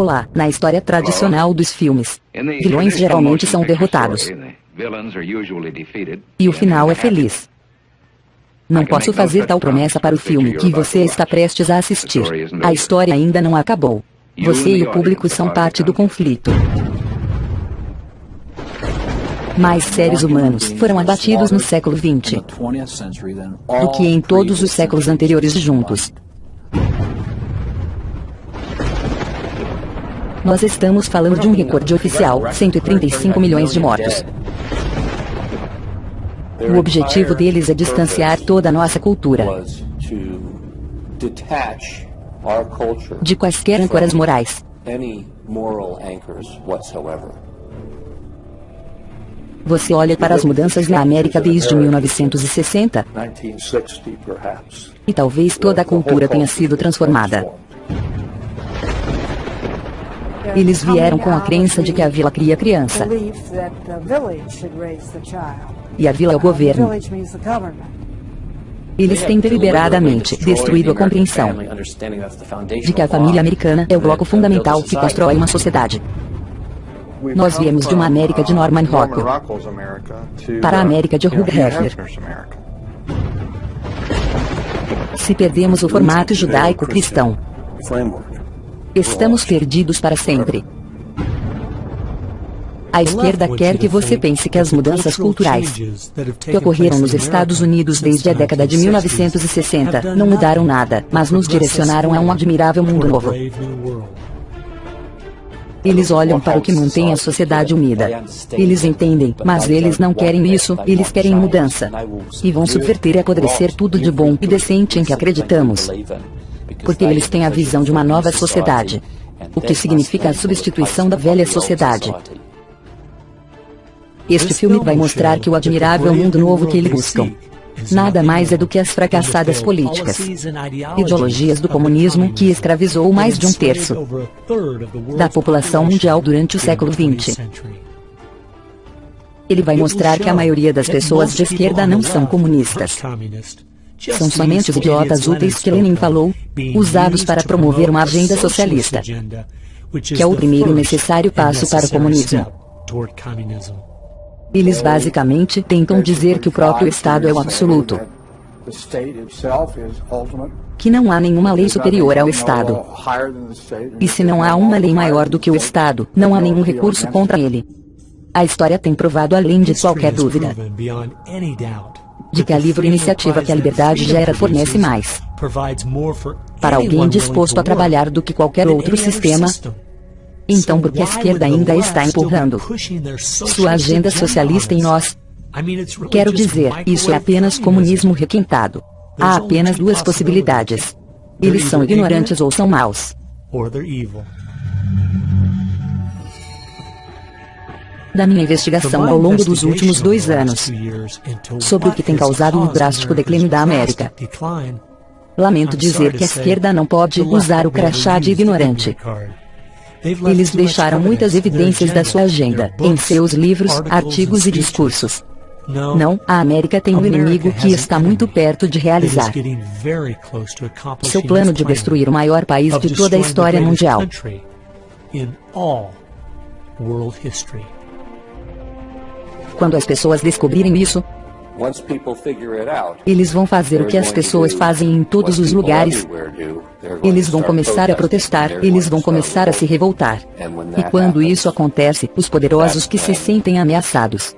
Olá, na história tradicional dos filmes, vilões geralmente são derrotados. E o final é feliz. Não posso fazer tal promessa para o filme que você está prestes a assistir. A história ainda não acabou. Você e o público são parte do conflito. Mais seres humanos foram abatidos no século XX do que em todos os séculos anteriores juntos. Nós estamos falando de um recorde oficial, 135 milhões de mortos. O objetivo deles é distanciar toda a nossa cultura de quaisquer âncoras morais. Você olha para as mudanças na América desde 1960 e talvez toda a cultura tenha sido transformada. Eles vieram com a crença de que a vila cria criança. E a vila é o governo. Eles têm deliberadamente destruído a compreensão de que a família americana é o bloco fundamental que constrói uma sociedade. Nós viemos de uma América de Norman Rockwell para a América de Hugh Hefner. Se perdemos o formato judaico-cristão, Estamos perdidos para sempre. A esquerda quer que você pense que as mudanças culturais que ocorreram nos Estados Unidos desde a década de 1960 não mudaram nada, mas nos direcionaram a um admirável mundo novo. Eles olham para o que mantém a sociedade unida. Eles entendem, mas eles não querem isso, eles querem mudança. E vão subverter e apodrecer tudo de bom e decente em que acreditamos porque eles têm a visão de uma nova sociedade, o que significa a substituição da velha sociedade. Este filme vai mostrar que o admirável mundo novo que eles buscam nada mais é do que as fracassadas políticas, ideologias do comunismo que escravizou mais de um terço da população mundial durante o século XX. Ele vai mostrar que a maioria das pessoas de esquerda não são comunistas. São somente os idiotas úteis que Lenin falou, usados para promover uma agenda socialista, que é o primeiro necessário passo para o comunismo. Eles basicamente tentam dizer que o próprio Estado é o absoluto. Que não há nenhuma lei superior ao Estado. E se não há uma lei maior do que o Estado, não há nenhum recurso contra ele. A história tem provado além de qualquer dúvida de que a livre iniciativa que a liberdade gera fornece mais para alguém disposto a trabalhar do que qualquer outro sistema. Então por que a esquerda ainda está empurrando sua agenda socialista em nós? Quero dizer, isso é apenas comunismo requintado. Há apenas duas possibilidades. Eles são ignorantes ou são maus da minha investigação ao longo dos últimos dois anos sobre o que tem causado o drástico declínio da América. Lamento dizer que a esquerda não pode usar o crachá de ignorante. Eles deixaram muitas evidências da sua agenda, em seus livros, artigos e discursos. Não, a América tem um inimigo que está muito perto de realizar. Seu plano de destruir o maior país de toda a história mundial. Quando as pessoas descobrirem isso, eles vão fazer o que as pessoas fazem em todos os lugares. Eles vão começar a protestar, eles vão começar a se revoltar. E quando isso acontece, os poderosos que se sentem ameaçados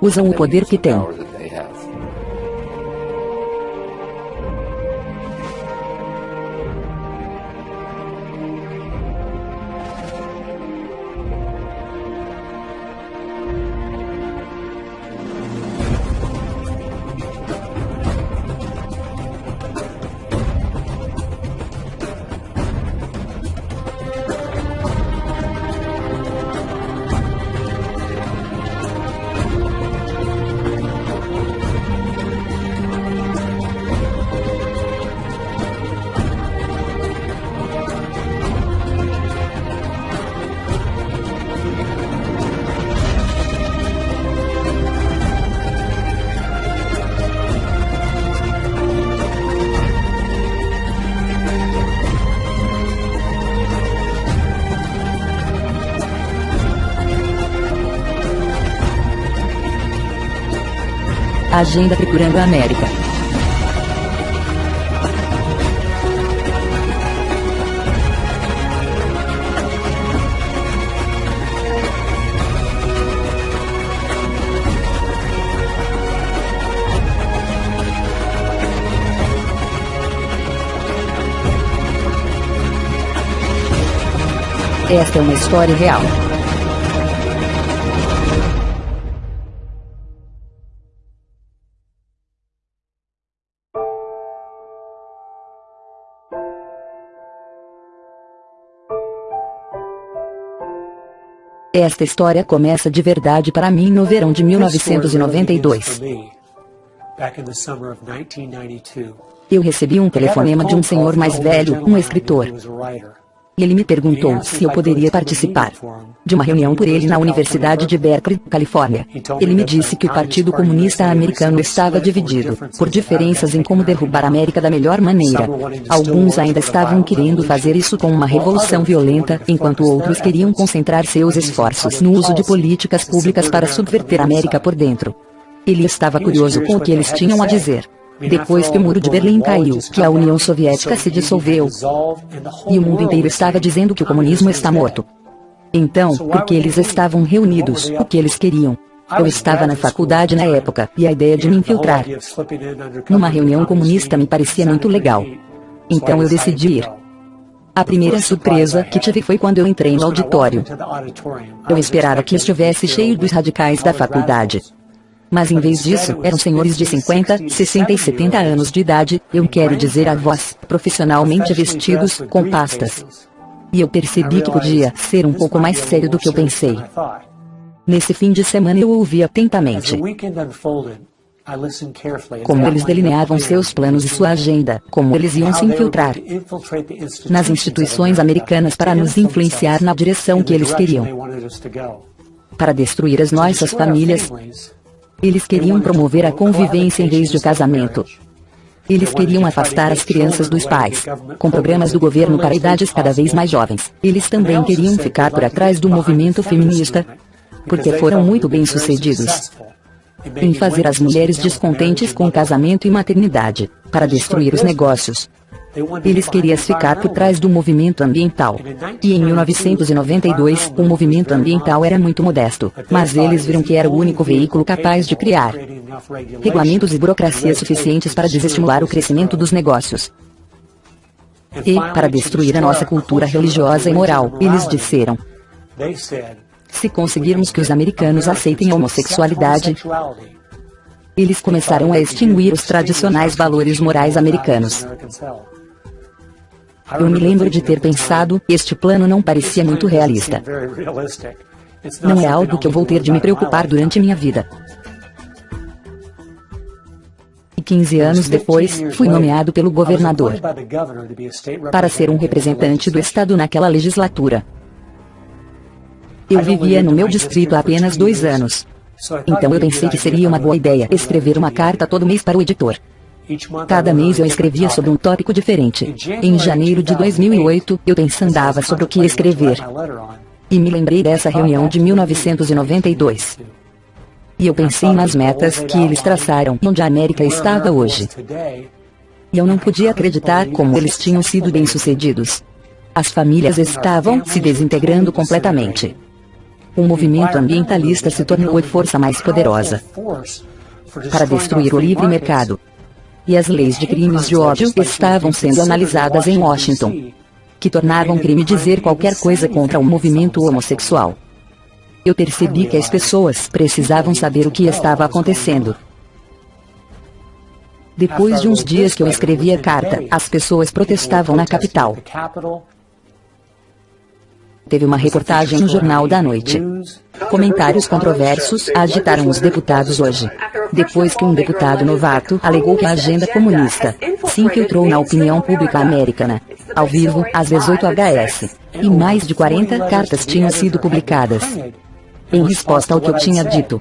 usam o poder que têm agenda procurando a América. Esta é uma história real. Esta história começa de verdade para mim no verão de 1992. Eu recebi um telefonema de um senhor mais velho, um escritor. Ele me perguntou se eu poderia participar de uma reunião por ele na Universidade de Berkeley, Califórnia. Ele me disse que o Partido Comunista Americano estava dividido, por diferenças em como derrubar a América da melhor maneira. Alguns ainda estavam querendo fazer isso com uma revolução violenta, enquanto outros queriam concentrar seus esforços no uso de políticas públicas para subverter a América por dentro. Ele estava curioso com o que eles tinham a dizer. Depois que o muro de Berlim caiu, que a União Soviética se dissolveu, e o mundo inteiro estava dizendo que o comunismo está morto. Então, porque eles estavam reunidos, o que eles queriam? Eu estava na faculdade na época, e a ideia de me infiltrar numa reunião comunista me parecia muito legal. Então eu decidi ir. A primeira surpresa que tive foi quando eu entrei no auditório. Eu esperava que estivesse cheio dos radicais da faculdade. Mas em vez disso, eram senhores de 50, 60 e 70 anos de idade, eu quero dizer avós, profissionalmente vestidos, com pastas. E eu percebi que podia ser um pouco mais sério do que eu pensei. Nesse fim de semana eu ouvi atentamente. Como eles delineavam seus planos e sua agenda, como eles iam se infiltrar nas instituições americanas para nos influenciar na direção que eles queriam, para destruir as nossas famílias, eles queriam promover a convivência em vez de casamento. Eles queriam afastar as crianças dos pais, com programas do governo para idades cada vez mais jovens. Eles também queriam ficar por atrás do movimento feminista, porque foram muito bem-sucedidos em fazer as mulheres descontentes com casamento e maternidade, para destruir os negócios, eles queriam ficar por trás do movimento ambiental. E em 1992, o movimento ambiental era muito modesto, mas eles viram que era o único veículo capaz de criar regulamentos e burocracias suficientes para desestimular o crescimento dos negócios. E, para destruir a nossa cultura religiosa e moral, eles disseram, se conseguirmos que os americanos aceitem a homossexualidade, eles começaram a extinguir os tradicionais valores morais americanos. Eu me lembro de ter pensado, este plano não parecia muito realista. Não é algo que eu vou ter de me preocupar durante minha vida. E 15 anos depois, fui nomeado pelo governador para ser um representante do Estado naquela legislatura. Eu vivia no meu distrito há apenas dois anos. Então eu pensei que seria uma boa ideia escrever uma carta todo mês para o editor. Cada mês eu escrevia sobre um tópico diferente. Em janeiro de 2008, eu pensava sobre o que escrever. E me lembrei dessa reunião de 1992. E eu pensei nas metas que eles traçaram, onde a América estava hoje. E eu não podia acreditar como eles tinham sido bem-sucedidos. As famílias estavam se desintegrando completamente. O movimento ambientalista se tornou a força mais poderosa para destruir o livre mercado e as leis de crimes de ódio estavam sendo analisadas em Washington, que tornavam crime dizer qualquer coisa contra o movimento homossexual. Eu percebi que as pessoas precisavam saber o que estava acontecendo. Depois de uns dias que eu escrevi a carta, as pessoas protestavam na capital. Teve uma reportagem no Jornal da Noite. Comentários controversos agitaram os deputados hoje. Depois que um deputado novato alegou que a agenda comunista se infiltrou na opinião pública americana. Ao vivo, às 18 HS. E mais de 40 cartas tinham sido publicadas. Em resposta ao que eu tinha dito.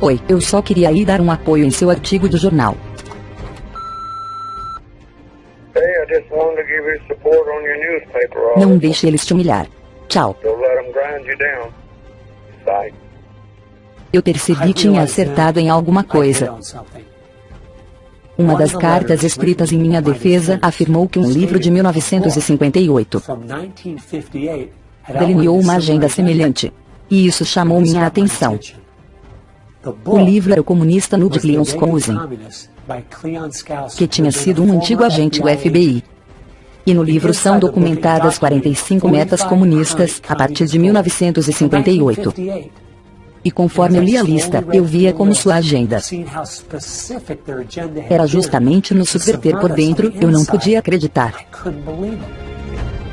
Oi, eu só queria ir dar um apoio em seu artigo do jornal. Não deixe eles te humilhar. Tchau. Eu percebi que tinha acertado em alguma coisa. Uma das cartas escritas em minha defesa afirmou que um livro de 1958 delineou uma agenda semelhante. E isso chamou minha atenção. O livro era o comunista Ludwig Leon Skousen, que tinha sido um antigo agente do FBI. E no livro são documentadas 45 metas comunistas a partir de 1958. E conforme eu li a lista, eu via como sua agenda era justamente nos subverter por dentro, eu não podia acreditar.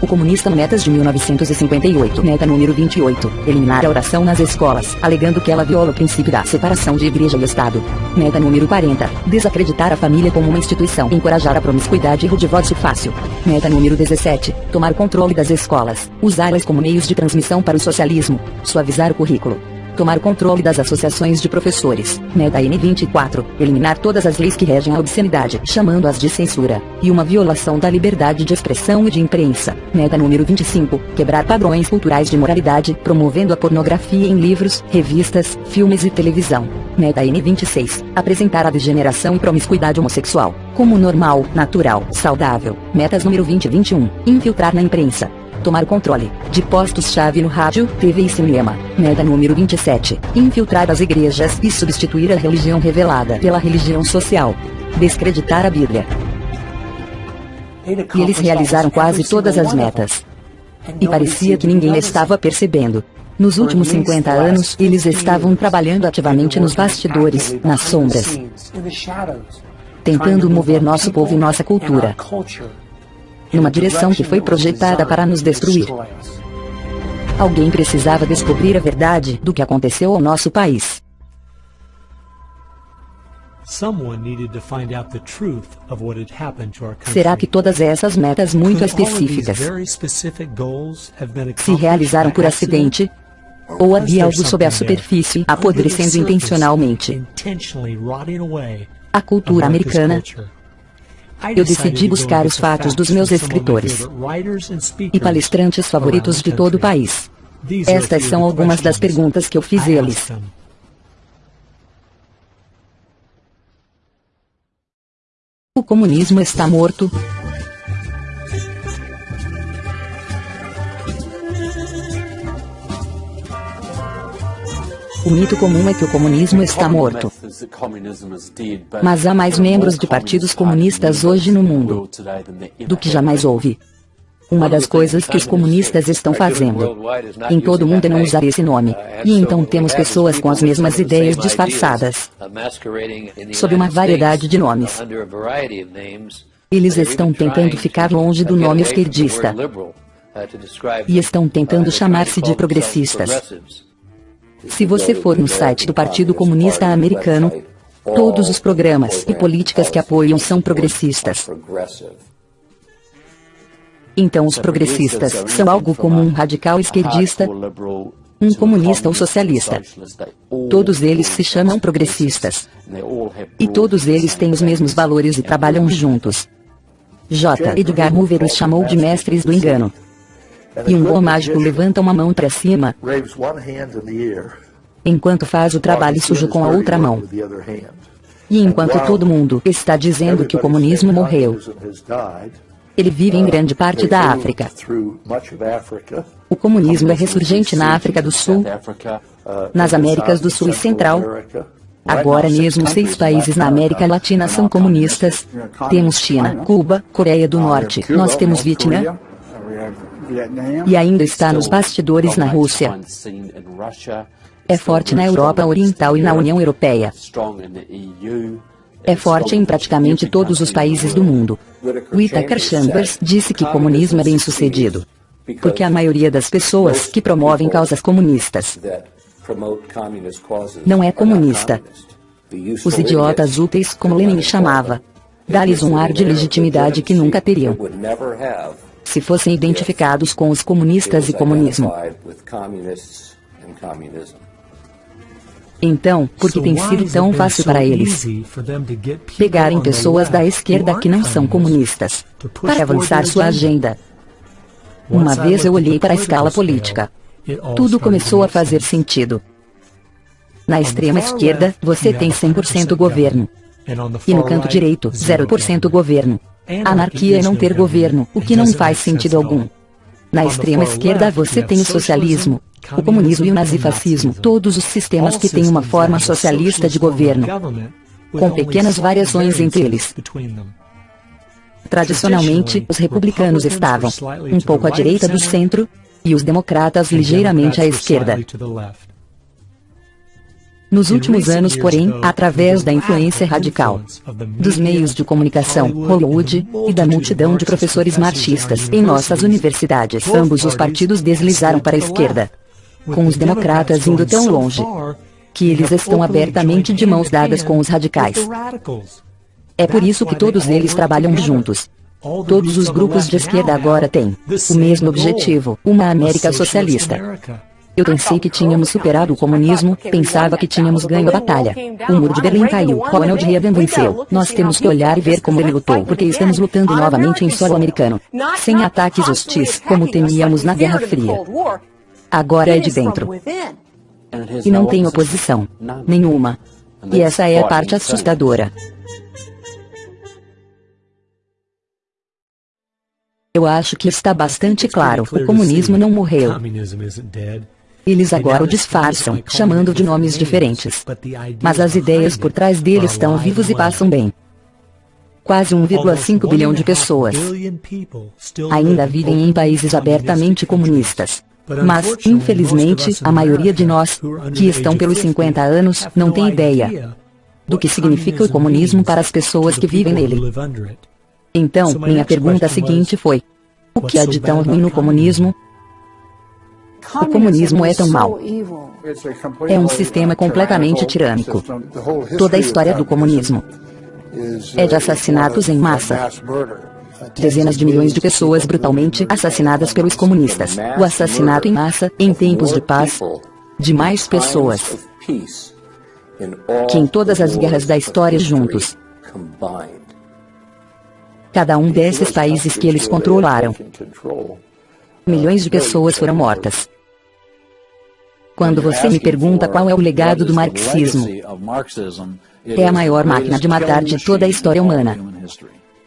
O Comunista Metas de 1958 Meta número 28 Eliminar a oração nas escolas, alegando que ela viola o princípio da separação de igreja e Estado. Meta número 40 Desacreditar a família como uma instituição. Encorajar a promiscuidade e o divórcio fácil. Meta número 17 Tomar controle das escolas, usá-las como meios de transmissão para o socialismo. Suavizar o currículo tomar controle das associações de professores, Meta N24, eliminar todas as leis que regem a obscenidade, chamando-as de censura, e uma violação da liberdade de expressão e de imprensa, Meta número 25, quebrar padrões culturais de moralidade, promovendo a pornografia em livros, revistas, filmes e televisão. Meta N26, apresentar a degeneração e promiscuidade homossexual, como normal, natural, saudável. Metas número 2021, infiltrar na imprensa, tomar controle de postos-chave no rádio, TV e cinema. Meta número 27. Infiltrar as igrejas e substituir a religião revelada pela religião social. Descreditar a Bíblia. E eles realizaram quase todas as metas. E parecia que ninguém estava percebendo. Nos últimos 50 anos, eles estavam trabalhando ativamente nos bastidores, nas sombras, tentando mover nosso povo e nossa cultura numa direção que foi projetada para nos destruir. Alguém precisava descobrir a verdade do que aconteceu ao nosso país. Será que todas essas metas muito específicas se realizaram por acidente? Ou havia algo sob a superfície apodrecendo intencionalmente a cultura americana eu decidi buscar os fatos dos meus escritores e palestrantes favoritos de todo o país. Estas são algumas das perguntas que eu fiz eles. O comunismo está morto? O mito comum é que o comunismo está morto. Mas há mais membros de partidos comunistas hoje no mundo do que jamais houve. Uma das coisas que os comunistas estão fazendo em todo o mundo é não usar esse nome. E então temos pessoas com as mesmas ideias disfarçadas sob uma variedade de nomes. Eles estão tentando ficar longe do nome esquerdista e estão tentando chamar-se de progressistas. Se você for no site do Partido Comunista Americano, todos os programas e políticas que apoiam são progressistas. Então os progressistas são algo como um radical esquerdista, um comunista ou socialista. Todos eles se chamam progressistas. E todos eles têm os mesmos valores e trabalham juntos. J. Edgar Hoover os chamou de mestres do engano. E um bom mágico levanta uma mão para cima, enquanto faz o trabalho sujo com a outra mão. E enquanto todo mundo está dizendo que o comunismo morreu, ele vive em grande parte da África. O comunismo é ressurgente na África do Sul, nas Américas do Sul e Central. Agora mesmo seis países na América Latina são comunistas. Temos China, Cuba, Coreia do Norte, nós temos Vietnã, e ainda está nos bastidores na Rússia. É forte na Europa Oriental e na União Europeia. É forte em praticamente todos os países do mundo. Whittaker Chambers disse que comunismo é bem sucedido. Porque a maioria das pessoas que promovem causas comunistas não é comunista. Os idiotas úteis, como Lenin chamava, dá-lhes um ar de legitimidade que nunca teriam se fossem identificados com os comunistas e comunismo. Então, por que tem sido tão fácil para eles pegarem pessoas da esquerda que não são comunistas para avançar sua agenda? Uma vez eu olhei para a escala política. Tudo começou a fazer sentido. Na extrema esquerda, você tem 100% governo. E no canto direito, 0% governo. Anarquia é não ter governo, o que não faz sentido algum. Na extrema esquerda você tem o socialismo, o comunismo e o nazifascismo, todos os sistemas que têm uma forma socialista de governo, com pequenas variações entre eles. Tradicionalmente, os republicanos estavam um pouco à direita do centro, e os democratas ligeiramente à esquerda. Nos últimos anos, porém, através da influência radical dos meios de comunicação, Hollywood, e da multidão de professores marxistas em nossas universidades, ambos os partidos deslizaram para a esquerda, com os democratas indo tão longe que eles estão abertamente de mãos dadas com os radicais. É por isso que todos eles trabalham juntos. Todos os grupos de esquerda agora têm o mesmo objetivo, uma América socialista. Eu pensei que tínhamos superado o comunismo, pensava que tínhamos ganho a batalha. O muro de Berlim caiu, Ronald Reagan venceu. Nós temos que olhar e ver como ele lutou, porque estamos lutando novamente em solo americano. Sem ataques hostis, como temíamos na Guerra Fria. Agora é de dentro. E não tem oposição. Nenhuma. E essa é a parte assustadora. Eu acho que está bastante claro, o comunismo não morreu. Eles agora o disfarçam, chamando de nomes diferentes. Mas as ideias por trás dele estão vivos e passam bem. Quase 1,5 bilhão de pessoas ainda vivem em países abertamente comunistas. Mas, infelizmente, a maioria de nós, que estão pelos 50 anos, não tem ideia do que significa o comunismo para as pessoas que vivem nele. Então, minha pergunta seguinte foi: o que há de tão ruim no comunismo? O comunismo é tão mau. É um sistema completamente tirânico. Toda a história do comunismo é de assassinatos em massa. Dezenas de milhões de pessoas brutalmente assassinadas pelos comunistas. O assassinato em massa, em tempos de paz, de mais pessoas que em todas as guerras da história juntos. Cada um desses países que eles controlaram. Milhões de pessoas foram mortas. Quando você me pergunta qual é o legado do marxismo, é a maior máquina de matar de toda a história humana.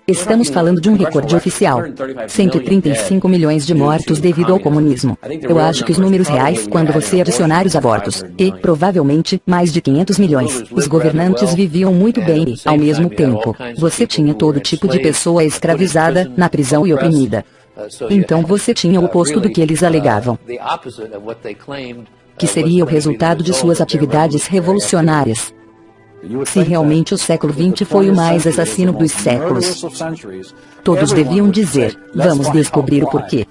Estamos falando de um recorde oficial. 135 milhões de mortos devido ao comunismo. Eu acho que os números reais, quando você adicionar os abortos, e, provavelmente, mais de 500 milhões, os governantes viviam muito bem e, ao mesmo tempo, você tinha todo tipo de pessoa escravizada, na prisão e oprimida. Então você tinha o oposto do que eles alegavam que seria o resultado de suas atividades revolucionárias. Se realmente o século XX foi o mais assassino dos séculos, todos deviam dizer, vamos descobrir o porquê.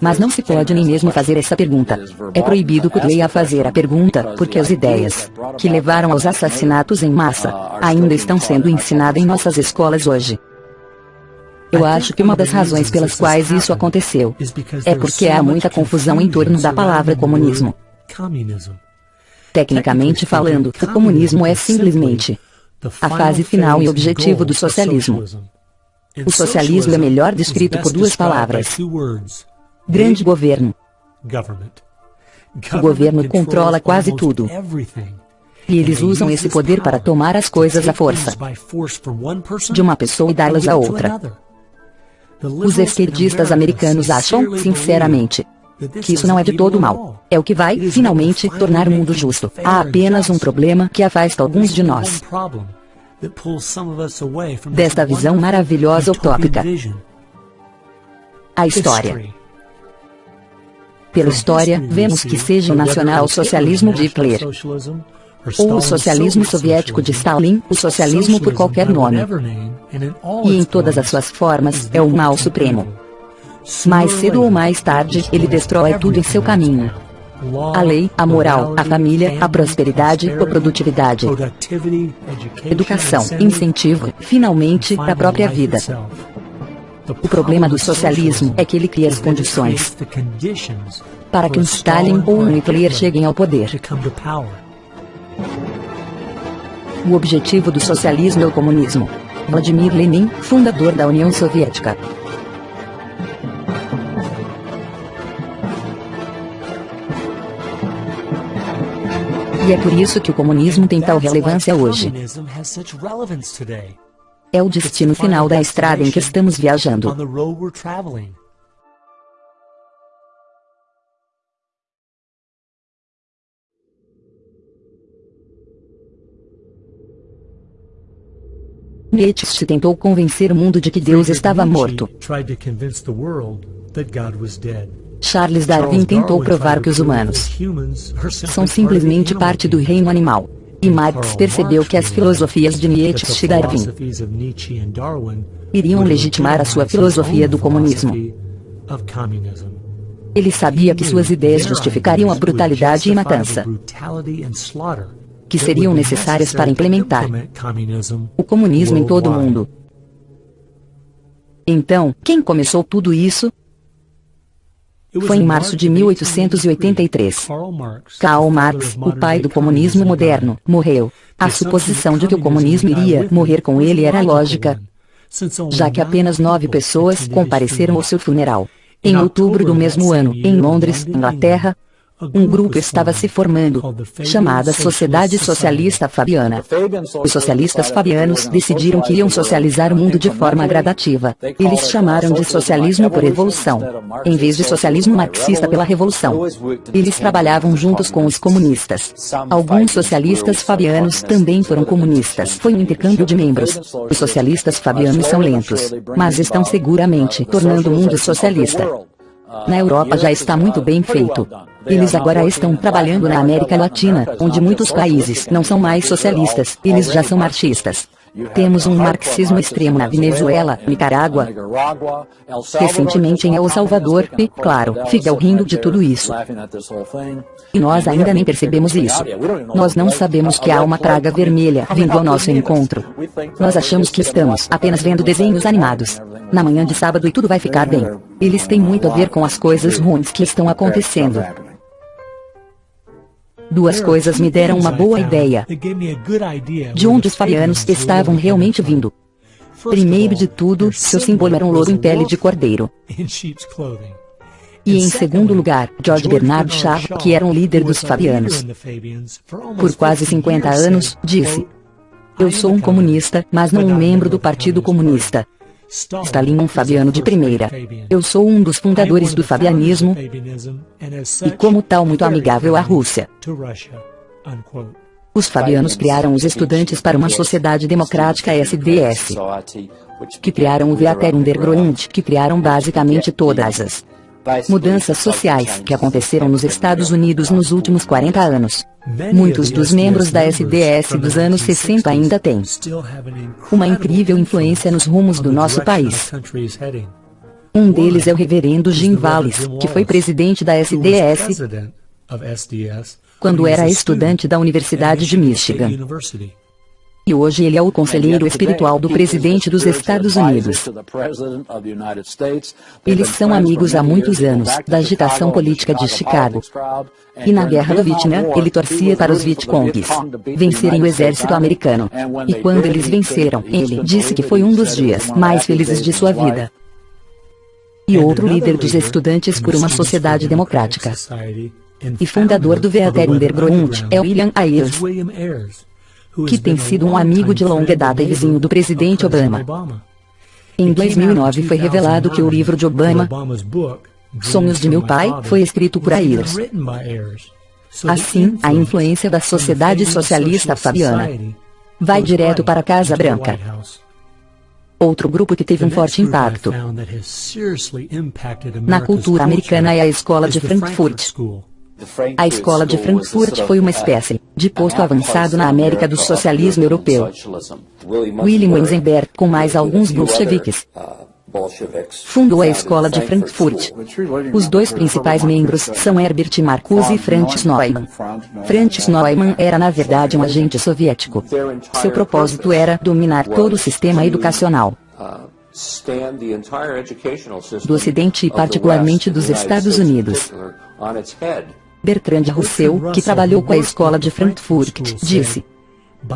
Mas não se pode nem mesmo fazer essa pergunta. É proibido por lei a fazer a pergunta, porque as ideias que levaram aos assassinatos em massa ainda estão sendo ensinadas em nossas escolas hoje. Eu acho que uma das razões pelas quais isso aconteceu é porque há muita confusão em torno da palavra comunismo. Tecnicamente falando, o comunismo é simplesmente a fase final e objetivo do socialismo. O socialismo é melhor descrito por duas palavras. Grande governo. O governo controla quase tudo. E eles usam esse poder para tomar as coisas à força de uma pessoa e dá-las a outra. Os esquerdistas americanos acham, sinceramente, que isso não é de todo mal. É o que vai, finalmente, tornar o mundo justo. Há apenas um problema que afasta alguns de nós desta visão maravilhosa utópica. A história. Pela história, vemos que seja o nacional-socialismo de Hitler, ou o socialismo soviético de Stalin, o socialismo por qualquer nome, e em todas as suas formas, é o mal supremo. Mais cedo ou mais tarde, ele destrói tudo em seu caminho. A lei, a moral, a família, a prosperidade, a produtividade, educação, incentivo, finalmente, a própria vida. O problema do socialismo é que ele cria as condições para que um Stalin ou um Hitler cheguem ao poder. O objetivo do socialismo é o comunismo. Vladimir Lenin, fundador da União Soviética. E é por isso que o comunismo tem tal relevância hoje. É o destino final da estrada em que estamos viajando. Nietzsche tentou convencer o mundo de que Deus estava morto. Charles Darwin tentou provar que os humanos são simplesmente parte do reino animal. E Marx percebeu que as filosofias de Nietzsche e Darwin iriam legitimar a sua filosofia do comunismo. Ele sabia que suas ideias justificariam a brutalidade e matança que seriam necessárias para implementar o comunismo em todo o mundo. Então, quem começou tudo isso? Foi em março de 1883. Karl Marx, o pai do comunismo moderno, morreu. A suposição de que o comunismo iria morrer com ele era lógica, já que apenas nove pessoas compareceram ao seu funeral. Em outubro do mesmo ano, em Londres, Inglaterra, um grupo estava se formando, chamada Sociedade Socialista Fabiana. Os socialistas fabianos decidiram que iam socializar o mundo de forma gradativa. Eles chamaram de socialismo por evolução, em vez de socialismo marxista pela revolução. Eles trabalhavam juntos com os comunistas. Alguns socialistas fabianos também foram comunistas. Foi um intercâmbio de membros. Os socialistas fabianos são lentos, mas estão seguramente tornando o mundo socialista. Na Europa já está muito bem feito. Eles agora estão trabalhando na América Latina, onde muitos países não são mais socialistas, eles já são marxistas. Temos um marxismo extremo na Venezuela, Nicarágua, recentemente em El Salvador, e, claro, fica rindo de tudo isso. E nós ainda nem percebemos isso. Nós não sabemos que há uma praga vermelha vindo ao nosso encontro. Nós achamos que estamos apenas vendo desenhos animados. Na manhã de sábado e tudo vai ficar bem. Eles têm muito a ver com as coisas ruins que estão acontecendo. Duas coisas me deram uma boa ideia de onde os fabianos estavam realmente vindo. Primeiro de tudo, seu símbolo era um louro em pele de cordeiro. E em segundo lugar, George Bernard Shaw, que era um líder dos fabianos. Por quase 50 anos, disse, eu sou um comunista, mas não um membro do Partido Comunista. Stalin um fabiano de primeira. Eu sou um dos fundadores do fabianismo e como tal muito amigável à Rússia. Os fabianos criaram os estudantes para uma sociedade democrática SDS, que criaram o Veater Underground, que criaram basicamente todas as mudanças sociais que aconteceram nos Estados Unidos nos últimos 40 anos. Muitos dos membros da SDS dos anos 60 ainda têm uma incrível influência nos rumos do nosso país. Um deles é o reverendo Jim Valles, que foi presidente da SDS quando era estudante da Universidade de Michigan e hoje ele é o conselheiro espiritual do presidente dos Estados Unidos. Eles são amigos há muitos anos, da agitação política de Chicago. E na guerra do Vietnã, ele torcia para os Vietcongs vencerem o exército americano. E quando eles venceram, ele disse que foi um dos dias mais felizes de sua vida. E outro líder dos estudantes por uma sociedade democrática e fundador do Veater Underground é William Ayers que tem sido um amigo de longa data e vizinho do presidente Obama. Em 2009 foi revelado que o livro de Obama, Sonhos de Meu Pai, foi escrito por Ayers. Assim, a influência da sociedade socialista fabiana vai direto para a Casa Branca. Outro grupo que teve um forte impacto na cultura americana é a Escola de Frankfurt. A escola de Frankfurt foi uma espécie de posto avançado na América do socialismo europeu. William Weisenberg, com mais alguns bolcheviques, fundou a escola de Frankfurt. Os dois principais membros são Herbert Marcuse e Franz Neumann. Franz Neumann era na verdade um agente soviético. Seu propósito era dominar todo o sistema educacional do Ocidente e particularmente dos Estados Unidos. Bertrand Russell, que trabalhou com a escola de Frankfurt, disse,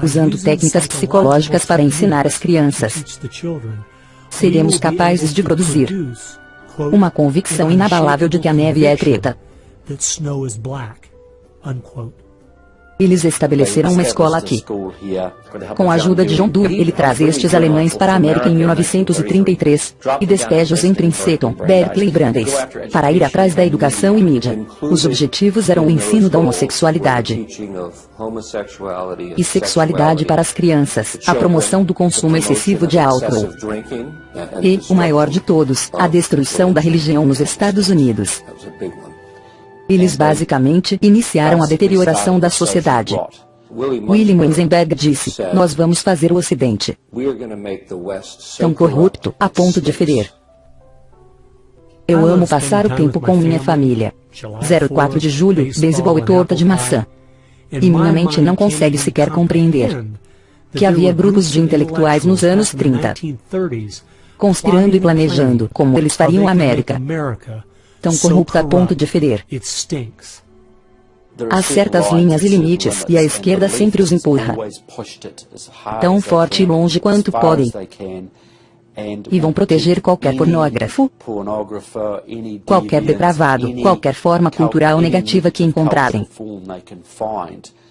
usando técnicas psicológicas para ensinar as crianças, seremos capazes de produzir uma convicção inabalável de que a neve é preta. Eles estabeleceram uma escola aqui. Com a ajuda de John Dewey, ele traz estes alemães para a América em 1933 e despeja-os em Princeton, Berkeley e Brandeis para ir atrás da educação e mídia. Os objetivos eram o ensino da homossexualidade e sexualidade para as crianças, a promoção do consumo excessivo de álcool e, o maior de todos, a destruição da religião nos Estados Unidos. Eles basicamente iniciaram a deterioração da sociedade. William Weisenberg disse, nós vamos fazer o Ocidente tão corrupto, a ponto de ferir. Eu amo passar o tempo com minha família. 04 de julho, beisebol e torta de maçã. E minha mente não consegue sequer compreender que havia grupos de intelectuais nos anos 30 conspirando e planejando como eles fariam a América tão corrupta a ponto de ferir. Há certas linhas e limites, e a esquerda sempre os empurra. Tão forte e longe quanto podem. E vão proteger qualquer pornógrafo, qualquer depravado, qualquer forma cultural negativa que encontrarem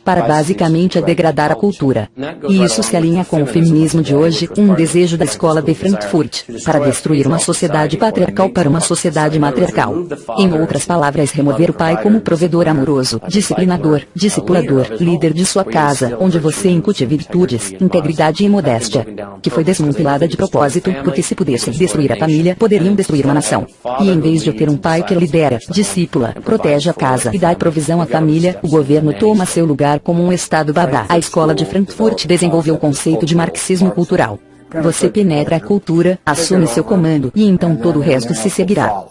para basicamente a degradar a cultura. E isso se alinha com o feminismo de hoje, um desejo da escola de Frankfurt, para destruir uma sociedade patriarcal para uma sociedade matriarcal. Em outras palavras remover o pai como provedor amoroso, disciplinador, discipulador, líder de sua casa, onde você incute virtudes, integridade e modéstia. Que foi desmantelada de propósito, porque se pudessem destruir a família, poderiam destruir uma nação. E em vez de ter um pai que lidera, discípula, protege a casa e dá provisão à família, o governo toma seu lugar como um Estado babá. A escola de Frankfurt desenvolveu o conceito de marxismo cultural. Você penetra a cultura, assume seu comando, e então todo o resto se seguirá.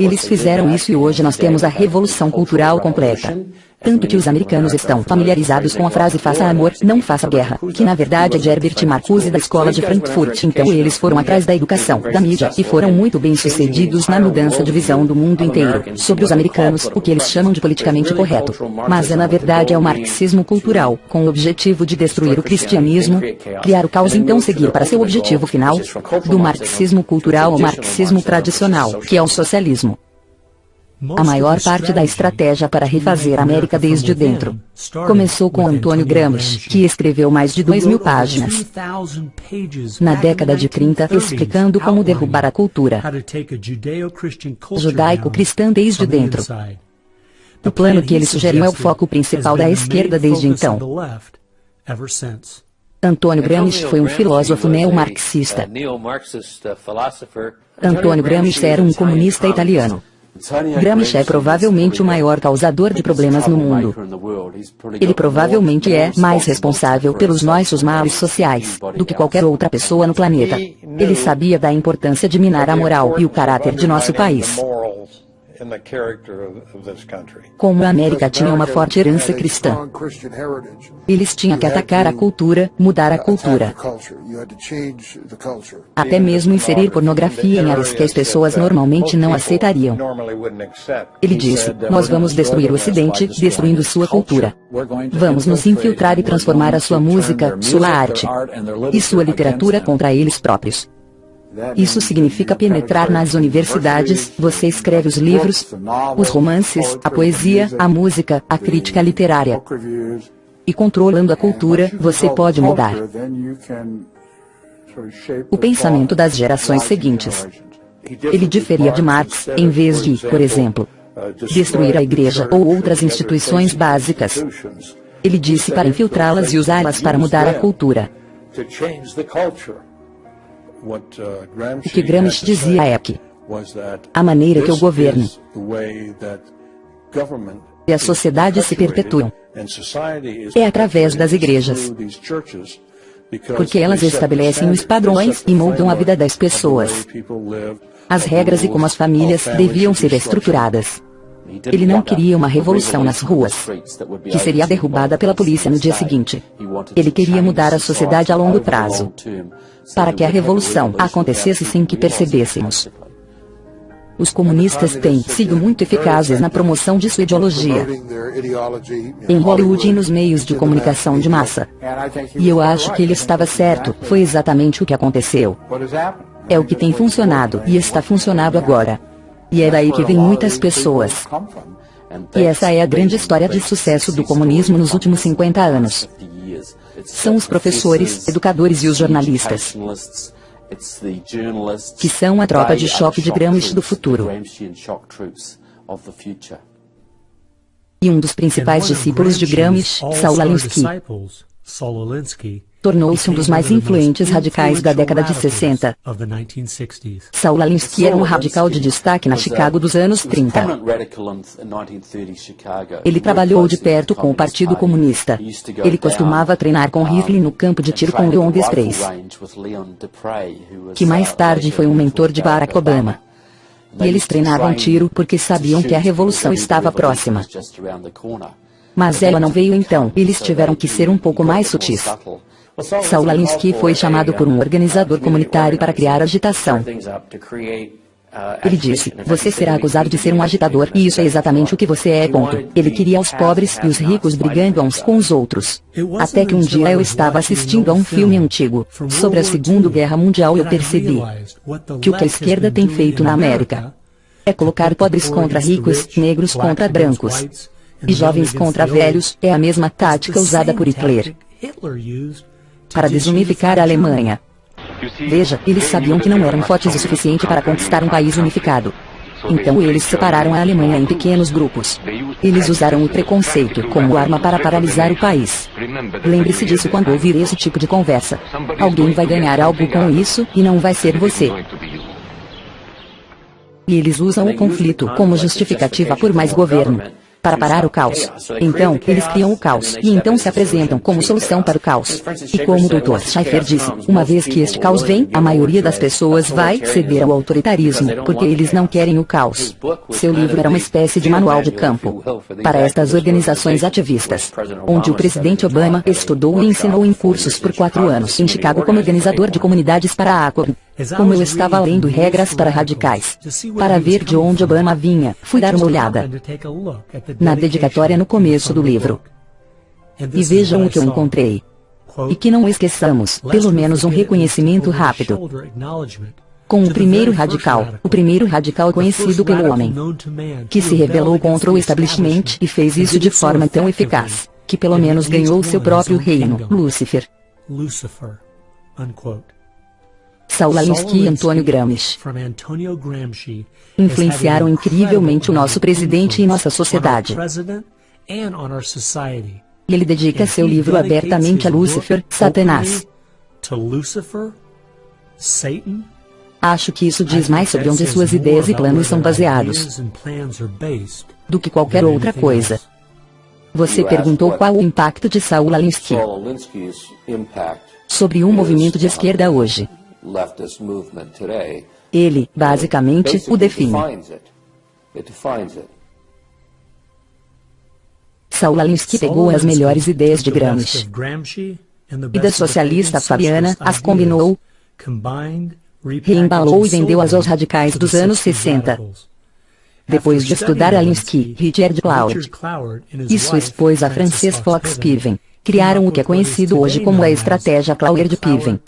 Eles fizeram isso e hoje nós temos a revolução cultural completa. Tanto que os americanos estão familiarizados com a frase faça amor, não faça guerra, que na verdade é de Herbert Marcuse da escola de Frankfurt. Então eles foram atrás da educação, da mídia, e foram muito bem sucedidos na mudança de visão do mundo inteiro, sobre os americanos, o que eles chamam de politicamente correto. Mas é na verdade é o marxismo cultural, com o objetivo de destruir o cristianismo, criar o caos e então seguir para seu objetivo final, do marxismo cultural ao marxismo tradicional, que é o socialismo. A maior parte da estratégia para refazer a América desde dentro começou com Antônio Gramsci, que escreveu mais de 2 mil páginas na década de 30 explicando como derrubar a cultura judaico-cristã desde dentro. O plano que ele sugeriu é o foco principal da esquerda desde então. Antônio Gramsci foi um filósofo neo-marxista. Antônio Gramsci era um comunista italiano. Gramsci é provavelmente o maior causador de problemas no mundo. Ele provavelmente é mais responsável pelos nossos males sociais do que qualquer outra pessoa no planeta. Ele sabia da importância de minar a moral e o caráter de nosso país. Como a América tinha uma forte herança cristã, eles tinham que atacar a cultura, mudar a cultura. Até mesmo inserir pornografia em áreas que as pessoas normalmente não aceitariam. Ele disse, nós vamos destruir o Ocidente, destruindo sua cultura. Vamos nos infiltrar e transformar a sua música, sua arte e sua literatura contra eles próprios. Isso significa penetrar nas universidades, você escreve os livros, os romances, a poesia, a música, a crítica literária. E controlando a cultura, você pode mudar o pensamento das gerações seguintes. Ele diferia de Marx, em vez de, por exemplo, destruir a igreja ou outras instituições básicas. Ele disse para infiltrá-las e usá-las para mudar a cultura. Uh, o que Gramsci dizia é que a maneira que o governo e a sociedade se perpetuam. é através das igrejas, porque elas estabelecem os padrões e moldam a vida das pessoas, as regras e como as famílias deviam ser estruturadas. Ele não queria uma revolução nas ruas, que seria derrubada pela polícia no dia seguinte. Ele queria mudar a sociedade a longo prazo, para que a revolução acontecesse sem que percebêssemos. Os comunistas têm sido muito eficazes na promoção de sua ideologia em Hollywood e nos meios de comunicação de massa. E eu acho que ele estava certo, foi exatamente o que aconteceu. É o que tem funcionado e está funcionando agora. E é daí que vêm muitas pessoas. E essa é a grande história de sucesso do comunismo nos últimos 50 anos. São os professores, educadores e os jornalistas que são a tropa de choque de Gramsci do futuro. E um dos principais discípulos de Gramsci, Saul Alinsky, tornou-se um dos mais influentes radicais da década de 60. Saul Alinsky era um radical de destaque na Chicago dos anos 30. Ele trabalhou de perto com o Partido Comunista. Ele costumava treinar com Hitler no campo de tiro com Leon Desprez, que mais tarde foi um mentor de Barack Obama. E eles treinavam tiro porque sabiam que a revolução estava próxima. Mas ela não veio então, eles tiveram que ser um pouco mais sutis. Saul Alinsky foi chamado por um organizador comunitário para criar agitação. Ele disse, você será acusado de ser um agitador, e isso é exatamente o que você é, ponto. Ele queria os pobres e os ricos brigando uns com os outros. Até que um dia eu estava assistindo a um filme antigo, sobre a Segunda Guerra Mundial e eu percebi que o que a esquerda tem feito na América é colocar pobres contra ricos, negros contra brancos, e jovens contra velhos, é a mesma tática usada por Hitler para desunificar a Alemanha. Veja, eles sabiam que não eram fortes o suficiente para conquistar um país unificado. Então eles separaram a Alemanha em pequenos grupos. Eles usaram o preconceito como arma para paralisar o país. Lembre-se disso quando ouvir esse tipo de conversa. Alguém vai ganhar algo com isso, e não vai ser você. E eles usam o conflito como justificativa por mais governo para parar o caos. Então, eles criam o caos, e então se apresentam como solução para o caos. E como o Dr. Schaefer disse, uma vez que este caos vem, a maioria das pessoas vai ceder ao autoritarismo, porque eles não querem o caos. Seu livro era uma espécie de manual de campo para estas organizações ativistas, onde o presidente Obama estudou e ensinou em cursos por quatro anos em Chicago como organizador de comunidades para a ACOB. Como eu estava lendo regras para radicais, para ver de onde Obama vinha, fui dar uma olhada na dedicatória no começo do livro. E vejam o que eu encontrei. E que não esqueçamos, pelo menos um reconhecimento rápido. Com o primeiro radical, o primeiro radical conhecido pelo homem, que se rebelou contra o establishment e fez isso de forma tão eficaz, que pelo menos ganhou seu próprio reino, Lúcifer. Saul Alinsky e Antônio Gramsci influenciaram incrivelmente o nosso presidente e nossa sociedade. Ele dedica seu livro abertamente a Lúcifer, Satanás. Acho que isso diz mais sobre onde suas ideias e planos são baseados do que qualquer outra coisa. Você perguntou qual o impacto de Saul Alinsky sobre um movimento de esquerda hoje. Ele, basicamente, o define. Saul Alinsky pegou as melhores ideias de Gramsci e da socialista Fabiana, as combinou, reembalou e vendeu-as aos radicais dos anos 60. Depois de estudar Alinsky, Richard Cloud e sua esposa Frances Fox Piven, criaram o que é conhecido hoje como a estratégia Cloud de Piven.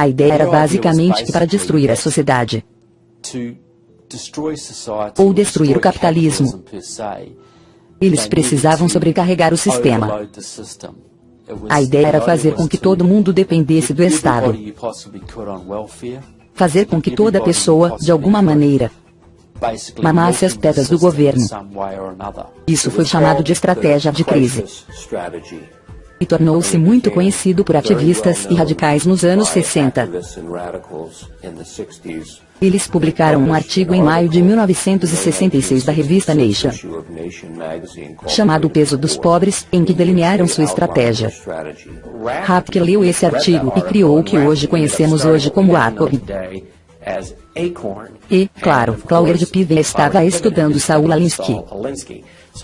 A ideia era basicamente que para destruir a sociedade, ou destruir o capitalismo, eles precisavam sobrecarregar o sistema. A ideia era fazer com que todo mundo dependesse do Estado. Fazer com que toda pessoa, de alguma maneira, mamasse as tetas do governo. Isso foi chamado de estratégia de crise e tornou-se muito conhecido por ativistas e radicais nos anos 60. Eles publicaram um artigo em maio de 1966 da revista Nation, chamado O Peso dos Pobres, em que delinearam sua estratégia. Rapke leu esse artigo e criou o que hoje conhecemos hoje como Acorn. E, claro, Claude Piven estava estudando Saul Alinsky.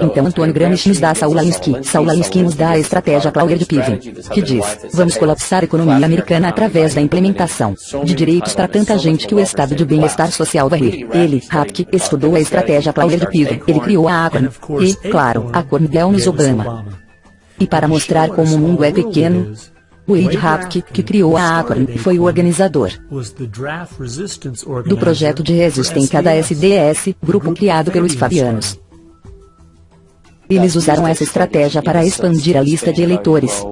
Então Antônio Gramsci nos dá Saul Alinsky. Saul Alinsky nos dá a estratégia Claudia de Piven, que diz, vamos colapsar a economia americana através da implementação de direitos para tanta gente que o estado de bem-estar social vai rir. Ele, Rapke, estudou a estratégia Claudia de Piven. Ele criou a Acorn. E, claro, a Acorn deu-nos Obama. E para mostrar como o mundo é pequeno, Wade Rapke, que criou a Acorn, foi o organizador do projeto de resistência da SDS, grupo criado pelos Fabianos. Eles usaram essa estratégia para expandir a lista de eleitores,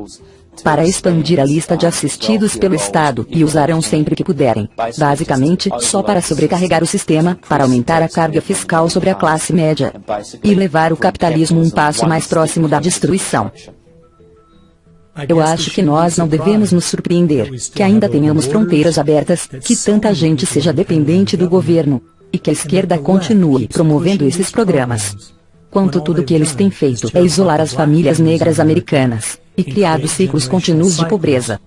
para expandir a lista de assistidos pelo Estado, e usarão sempre que puderem, basicamente, só para sobrecarregar o sistema, para aumentar a carga fiscal sobre a classe média, e levar o capitalismo um passo mais próximo da destruição. Eu acho que nós não devemos nos surpreender, que ainda tenhamos fronteiras abertas, que tanta gente seja dependente do governo, e que a esquerda continue promovendo esses programas. Quanto tudo que eles têm feito é isolar as famílias negras americanas, e criado ciclos contínuos de pobreza.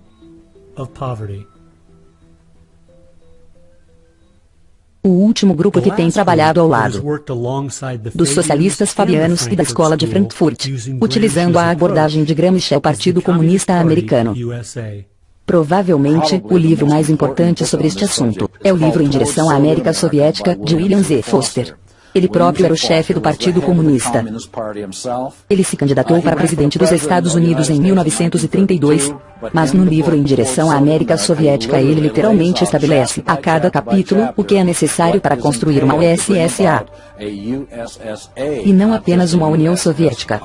o último grupo que tem trabalhado ao lado dos socialistas fabianos e da Escola de Frankfurt, utilizando a abordagem de Gramsci ao Partido Comunista Americano. Provavelmente, o livro mais importante sobre este assunto é o livro Em Direção à América Soviética, de William Z. Foster. Ele próprio era o chefe do Partido Comunista. Ele se candidatou para presidente dos Estados Unidos em 1932, mas no livro Em Direção à América Soviética ele literalmente estabelece a cada capítulo o que é necessário para construir uma USSA. E não apenas uma União Soviética.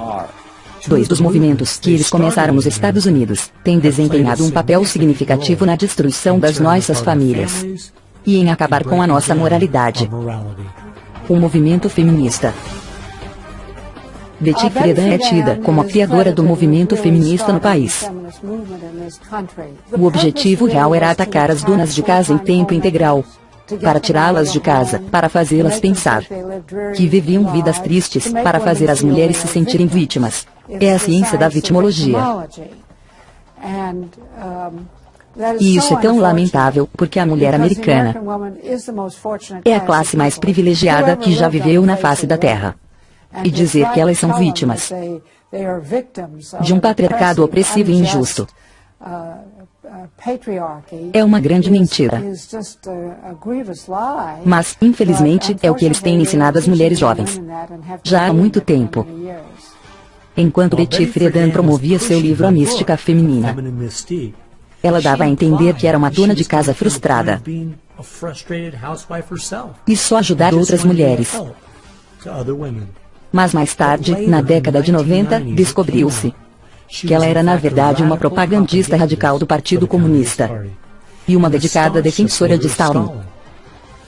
Dois dos movimentos que eles começaram nos Estados Unidos têm desempenhado um papel significativo na destruição das nossas famílias e em acabar com a nossa moralidade o movimento feminista. Betty Friedan é tida como a criadora do movimento feminista no país. O objetivo real era atacar as donas de casa em tempo integral, para tirá-las de casa, para fazê-las pensar que viviam vidas tristes, para fazer as mulheres se sentirem vítimas. É a ciência da vitimologia. E isso é tão lamentável, porque a mulher americana é a classe mais privilegiada que já viveu na face da Terra. E dizer que elas são vítimas de um patriarcado opressivo e injusto é uma grande mentira. Mas, infelizmente, é o que eles têm ensinado às mulheres jovens. Já há muito tempo. Enquanto Betty Friedan promovia seu livro A Mística Feminina, ela dava a entender que era uma dona de casa frustrada. E só ajudar outras mulheres. Mas mais tarde, na década de 90, descobriu-se que ela era na verdade uma propagandista radical do Partido Comunista e uma dedicada defensora de Stalin.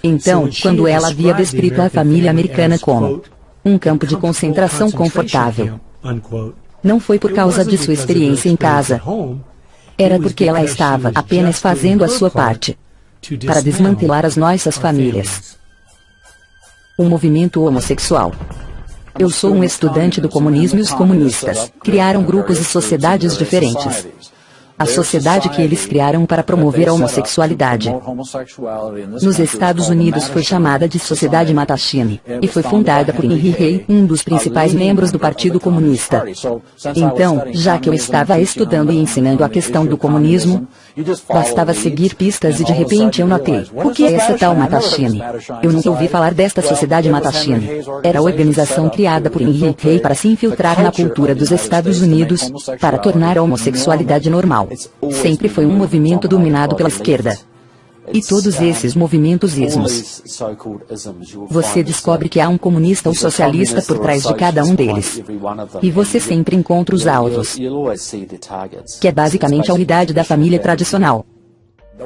Então, quando ela havia descrito a família americana como um campo de concentração confortável, não foi por causa de sua experiência em casa, era porque ela estava apenas fazendo a sua parte para desmantelar as nossas famílias. O movimento homossexual. Eu sou um estudante do comunismo e os comunistas criaram grupos e sociedades diferentes a sociedade que eles criaram para promover a homossexualidade. Nos Estados Unidos foi chamada de Sociedade Mattachine, e foi fundada por Henry Rey, um dos principais membros do Partido Comunista. Então, já que eu estava estudando e ensinando a questão do comunismo, bastava seguir pistas e de repente eu notei, o que é essa tal Mattachine? Eu nunca ouvi falar desta Sociedade Mattachine. Era a organização criada por Henry Rey para se infiltrar na cultura dos Estados Unidos, para tornar a homossexualidade normal. Sempre foi um movimento dominado pela esquerda. E todos esses movimentos ismos. Você descobre que há um comunista ou socialista por trás de cada um deles. E você sempre encontra os alvos. Que é basicamente a unidade da família tradicional.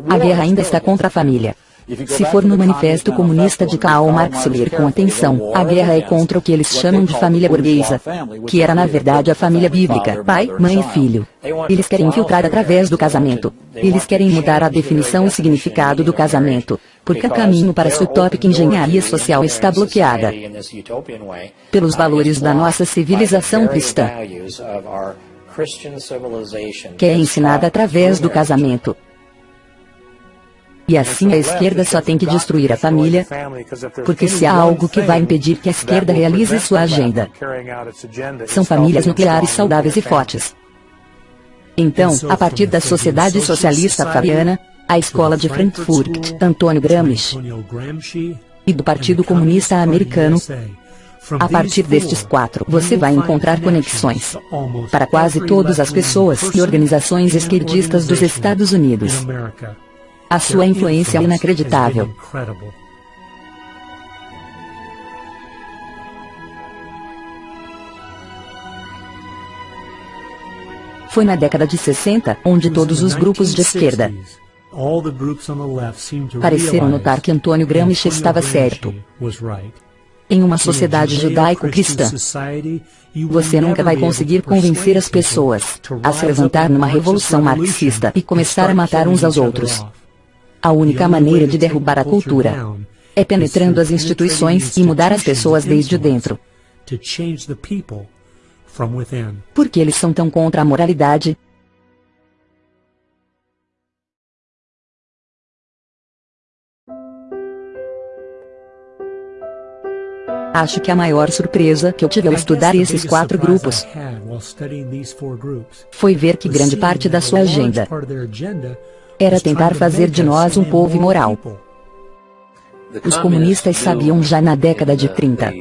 A guerra ainda está contra a família. Se for no Manifesto Comunista de Karl Marx ler com atenção, a guerra é contra o que eles chamam de família burguesa, que era na verdade a família bíblica, pai, mãe e filho. Eles querem infiltrar através do casamento. Eles querem mudar a definição e significado do casamento, porque o caminho para essa utópica engenharia social está bloqueada pelos valores da nossa civilização cristã, que é ensinada através do casamento. E assim a esquerda só tem que destruir a família, porque se há algo que vai impedir que a esquerda realize sua agenda, são famílias nucleares saudáveis e fortes. Então, a partir da sociedade socialista fabiana, a escola de Frankfurt, Antônio Gramsci, e do Partido Comunista Americano, A partir destes quatro, você vai encontrar conexões para quase todas as pessoas e organizações esquerdistas dos Estados Unidos. A sua influência é inacreditável. Foi na década de 60, onde todos os grupos de esquerda pareceram notar que Antônio Gramsci estava certo. Em uma sociedade judaico-cristã, você nunca vai conseguir convencer as pessoas a se levantar numa revolução marxista e começar a matar uns aos outros. A única maneira de derrubar a cultura é penetrando as instituições e mudar as pessoas desde dentro. Por que eles são tão contra a moralidade? Acho que a maior surpresa que eu tive ao estudar esses quatro grupos foi ver que grande parte da sua agenda era tentar fazer de nós um povo imoral. Os comunistas sabiam já na década de 30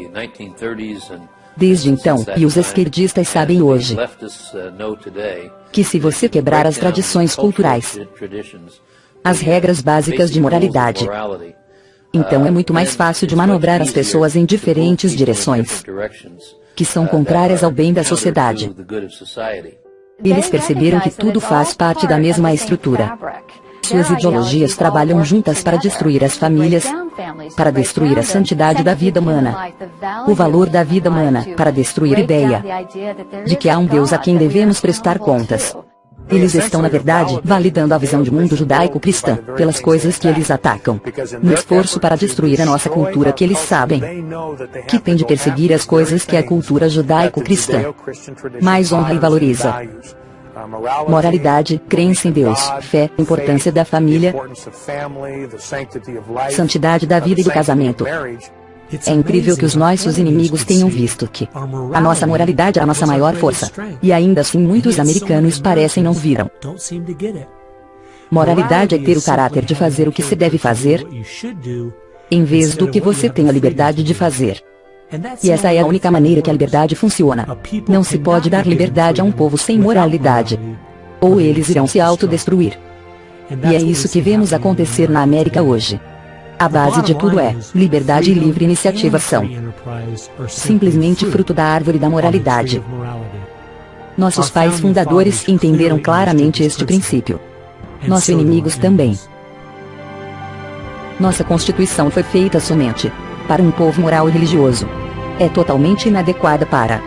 desde então, e os esquerdistas sabem hoje, que se você quebrar as tradições culturais, as regras básicas de moralidade, então é muito mais fácil de manobrar as pessoas em diferentes direções, que são contrárias ao bem da sociedade. Eles perceberam que tudo faz parte da mesma estrutura. Suas ideologias trabalham juntas para destruir as famílias, para destruir a santidade da vida humana, o valor da vida humana, para destruir a ideia de que há um Deus a quem devemos prestar contas. Eles estão na verdade validando a visão de mundo judaico-cristã, pelas coisas que eles atacam. No esforço para destruir a nossa cultura que eles sabem que tem de perseguir as coisas que a cultura judaico-cristã mais honra e valoriza. Moralidade, crença em Deus, fé, importância da família, santidade da vida e do casamento. É incrível que os nossos inimigos tenham visto que a nossa moralidade é a nossa maior força. E ainda assim muitos americanos parecem não viram. Moralidade é ter o caráter de fazer o que se deve fazer, em vez do que você tem a liberdade de fazer. E essa é a única maneira que a liberdade funciona. Não se pode dar liberdade a um povo sem moralidade. Ou eles irão se autodestruir. E é isso que vemos acontecer na América hoje. A base de tudo é, liberdade e livre iniciativa são simplesmente fruto da árvore da moralidade. Nossos pais fundadores entenderam claramente este princípio. Nossos inimigos também. Nossa Constituição foi feita somente para um povo moral e religioso. É totalmente inadequada para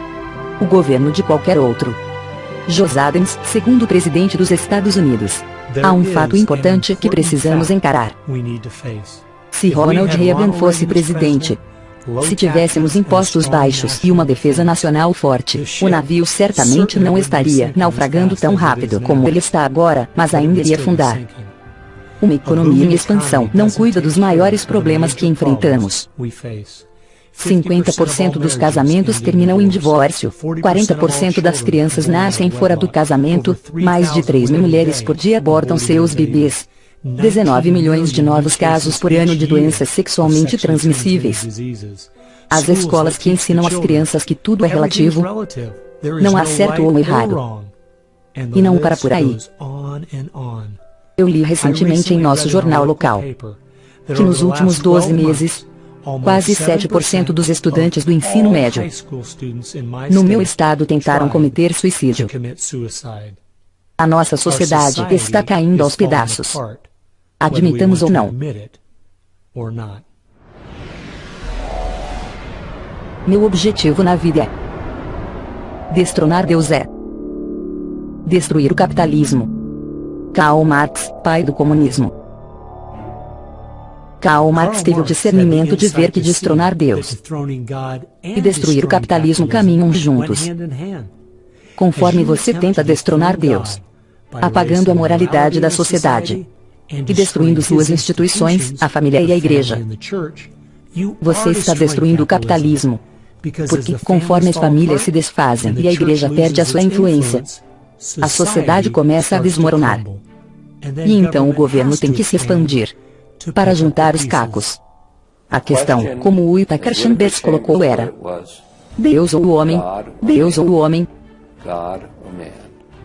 o governo de qualquer outro. Jos Adams, segundo presidente dos Estados Unidos. Há um fato importante que precisamos encarar. Se Ronald Reagan fosse presidente, se tivéssemos impostos baixos e uma defesa nacional forte, o navio certamente não estaria naufragando tão rápido como ele está agora, mas ainda iria afundar. Uma economia em expansão não cuida dos maiores problemas que enfrentamos. 50% dos casamentos terminam em divórcio, 40% das crianças nascem fora do casamento, mais de 3 mil mulheres por dia abortam seus bebês, 19 milhões de novos casos por ano de doenças sexualmente transmissíveis. As escolas que ensinam às crianças que tudo é relativo, não há certo ou errado. E não para por aí. Eu li recentemente em nosso jornal local que nos últimos 12 meses, quase 7% dos estudantes do ensino médio no meu estado tentaram cometer suicídio. A nossa sociedade está caindo aos pedaços. Admitamos ou não. Meu objetivo na vida é destronar Deus é destruir o capitalismo. Karl Marx, pai do comunismo. Karl Marx teve o discernimento de ver que destronar Deus e destruir o capitalismo caminham juntos. Conforme você tenta destronar Deus, apagando a moralidade da sociedade e destruindo suas instituições, a família e a igreja, você está destruindo o capitalismo. Porque, conforme as famílias se desfazem e a igreja perde a sua influência, a sociedade começa a desmoronar. E então o governo tem que se expandir para juntar os cacos. A questão, como o Itaker Chambers colocou era, Deus ou o homem? Deus ou o homem?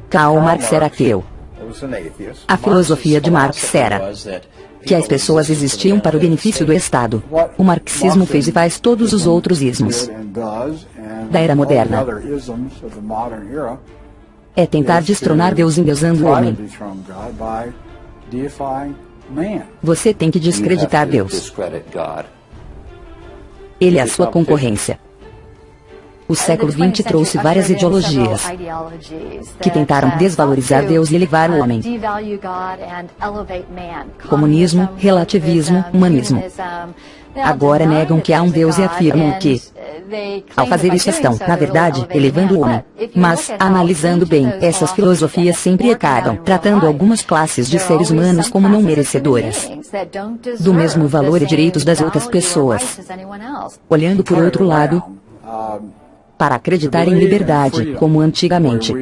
Karl Marx era ateu. A filosofia de Marx era que as pessoas existiam para o benefício do Estado. O marxismo fez e faz todos os outros ismos da era moderna. É tentar destronar Deus endeusando o homem. Você tem que descreditar Deus. Ele é a sua concorrência. O século XX trouxe várias ideologias que tentaram desvalorizar Deus e elevar o homem. Comunismo, relativismo, humanismo. Agora negam que há um Deus e afirmam que, ao fazer isso estão, na verdade, elevando o homem. Mas, analisando bem, essas filosofias sempre acabam tratando algumas classes de seres humanos como não merecedoras do mesmo valor e direitos das outras pessoas. Olhando por outro lado, para acreditar em liberdade, como antigamente.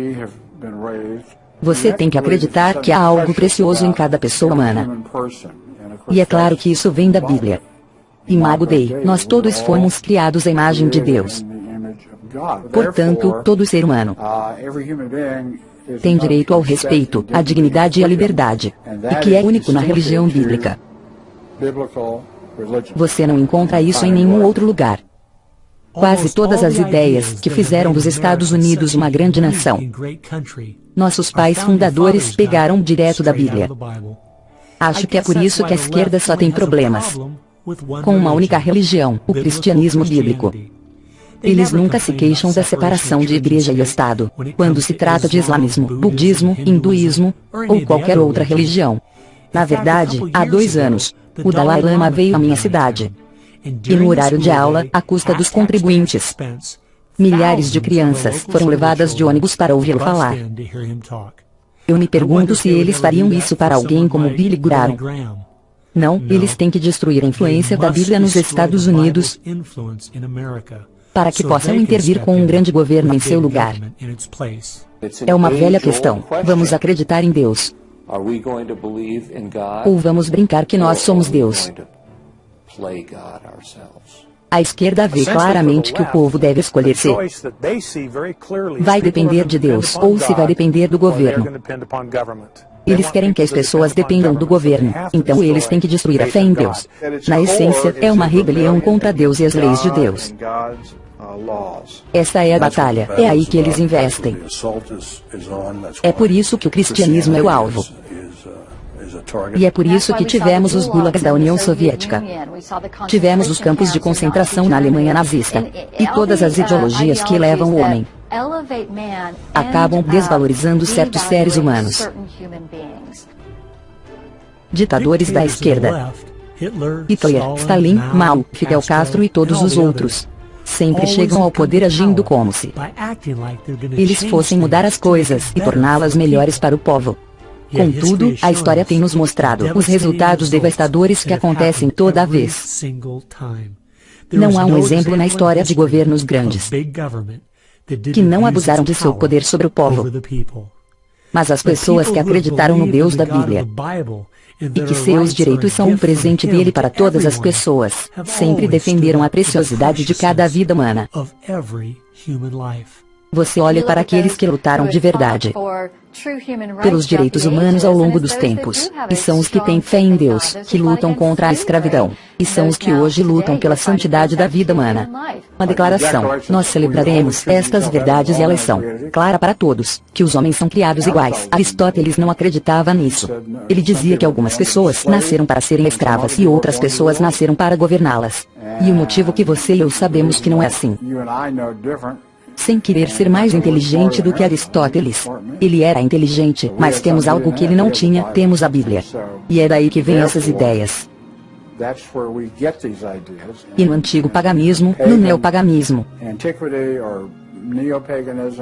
Você tem que acreditar que há algo precioso em cada pessoa humana. E é claro que isso vem da Bíblia. Imago Dei, nós todos fomos criados à imagem de Deus. Portanto, todo ser humano tem direito ao respeito, à dignidade e à liberdade, e que é único na religião bíblica. Você não encontra isso em nenhum outro lugar. Quase todas as ideias que fizeram dos Estados Unidos uma grande nação. Nossos pais fundadores pegaram direto da Bíblia. Acho que é por isso que a esquerda só tem problemas com uma única religião, o cristianismo bíblico. Eles nunca se queixam da separação de igreja e Estado, quando se trata de islamismo, budismo, hinduísmo, ou qualquer outra religião. Na verdade, há dois anos, o Dalai Lama veio à minha cidade, e no horário de aula, à custa dos contribuintes. Milhares de crianças foram levadas de ônibus para ouvi-lo falar. Eu me pergunto se eles fariam isso para alguém como Billy Graham. Não, eles têm que destruir a influência da Bíblia nos Estados Unidos para que possam intervir com um grande governo em seu lugar. É uma velha questão. Vamos acreditar em Deus. Ou vamos brincar que nós somos Deus. A esquerda vê claramente que o povo deve escolher se vai depender de Deus ou se vai depender do governo. Eles querem que as pessoas dependam do governo, então eles têm que destruir a fé em Deus. Na essência, é uma rebelião contra Deus e as leis de Deus. Essa é a batalha, é aí que eles investem. É por isso que o cristianismo é o alvo. E é por isso que tivemos os gulags da União Soviética. Tivemos os campos de concentração na Alemanha nazista. E todas as ideologias que levam o homem acabam desvalorizando certos seres humanos. Ditadores da esquerda. Hitler, Stalin, Mao, Fidel Castro e todos os outros sempre chegam ao poder agindo como se eles fossem mudar as coisas e torná-las melhores para o povo. Contudo, a história tem nos mostrado os resultados devastadores que acontecem toda vez. Não há um exemplo na história de governos grandes que não abusaram de seu poder sobre o povo. Mas as pessoas que acreditaram no Deus da Bíblia e que seus direitos são um presente dele para todas as pessoas, sempre defenderam a preciosidade de cada vida humana. Você olha para aqueles que lutaram de verdade pelos direitos humanos ao longo dos tempos, e são os que têm fé em Deus, que lutam contra a escravidão, e são os que hoje lutam pela santidade da vida humana. Uma declaração, nós celebraremos estas verdades e elas são, clara para todos, que os homens são criados iguais. Aristóteles não acreditava nisso. Ele dizia que algumas pessoas nasceram para serem escravas e outras pessoas nasceram para governá-las. E o motivo que você e eu sabemos que não é assim sem querer ser mais inteligente do que Aristóteles. Ele era inteligente, mas temos algo que ele não tinha, temos a Bíblia. E é daí que vêm essas ideias. E no antigo paganismo, no neopaganismo,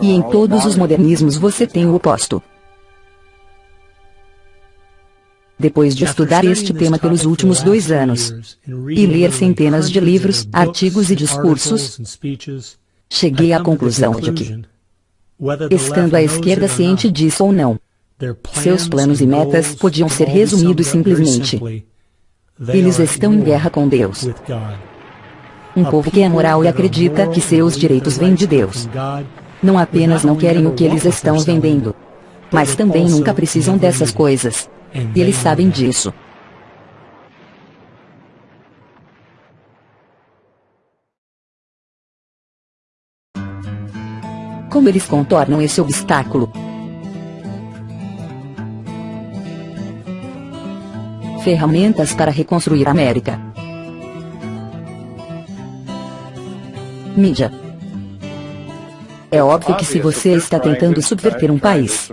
e em todos os modernismos você tem o oposto. Depois de estudar este tema pelos últimos dois anos, e ler centenas de livros, artigos e discursos, Cheguei à conclusão de que, estando a esquerda ciente disso ou não, seus planos e metas podiam ser resumidos simplesmente Eles estão em guerra com Deus. Um povo que é moral e acredita que seus direitos vêm de Deus. Não apenas não querem o que eles estão vendendo, mas também nunca precisam dessas coisas. E eles sabem disso. Como eles contornam esse obstáculo? Ferramentas para reconstruir a América. Mídia. É óbvio que se você está tentando subverter um país,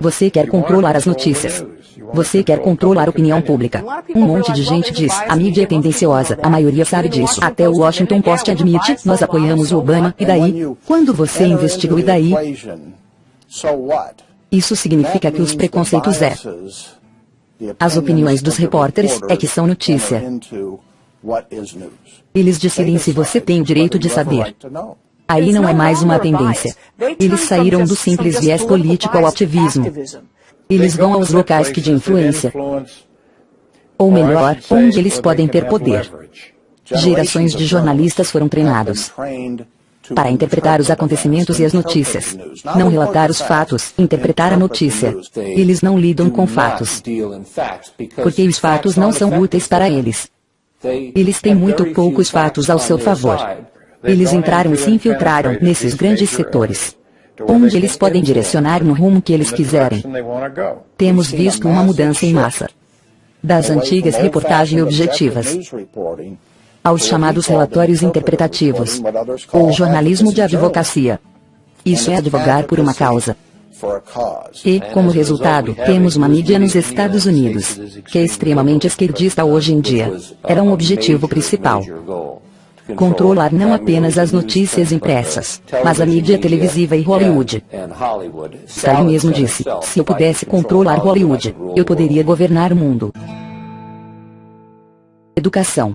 você quer controlar as notícias. Você quer controlar a opinião pública. Um monte de gente diz, a mídia é tendenciosa, a maioria sabe disso. Até o Washington Post admite, nós apoiamos o Obama, e daí? Quando você investiga e daí? Isso significa que os preconceitos é. As opiniões dos repórteres é que são notícia. Eles decidem se você tem o direito de saber. Aí não é mais uma tendência. Eles saíram do simples viés político ao ativismo. Eles vão aos locais que de influência. Ou melhor, onde eles podem ter poder. Gerações de jornalistas foram treinados para interpretar os acontecimentos e as notícias. Não relatar os fatos, interpretar a notícia. Eles não lidam com fatos. Porque os fatos não são úteis para eles. Eles têm muito poucos fatos ao seu favor. Eles entraram e se infiltraram nesses grandes setores onde eles podem direcionar no rumo que eles quiserem. Temos visto uma mudança em massa. Das antigas reportagens objetivas aos chamados relatórios interpretativos, ou jornalismo de advocacia. Isso é advogar por uma causa. E, como resultado, temos uma mídia nos Estados Unidos, que é extremamente esquerdista hoje em dia. Era um objetivo principal. Controlar não apenas as notícias impressas, mas a mídia televisiva e Hollywood. Stalin mesmo disse, se eu pudesse controlar Hollywood, eu poderia governar o mundo. Educação.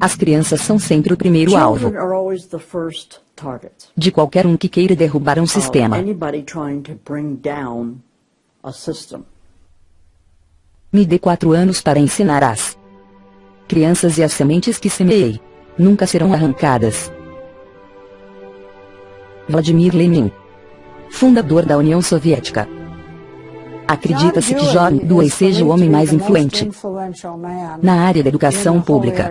As crianças são sempre o primeiro alvo de qualquer um que queira derrubar um sistema. Me dê quatro anos para ensinar as crianças e as sementes que semeei nunca serão arrancadas. Vladimir Lenin, fundador da União Soviética. Acredita-se que John Dewey seja o homem mais influente na área da educação pública.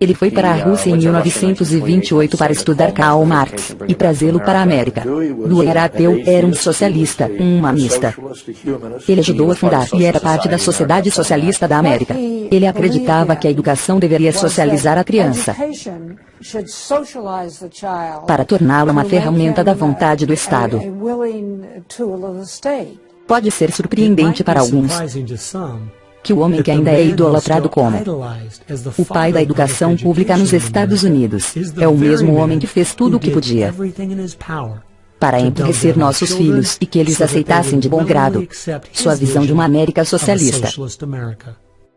Ele foi para a Rússia em 1928 para estudar Karl Marx e trazê-lo para a América. Dewey era ateu, era um socialista, um humanista. Ele ajudou a fundar e era parte da Sociedade Socialista da América. Ele acreditava que a educação deveria socializar a criança para torná-la uma ferramenta da vontade do Estado. Pode ser surpreendente para alguns que o homem que ainda é idolatrado como o pai da educação pública nos Estados Unidos é o mesmo homem que fez tudo o que podia para enriquecer nossos filhos e que eles aceitassem de bom grado sua visão de uma América socialista.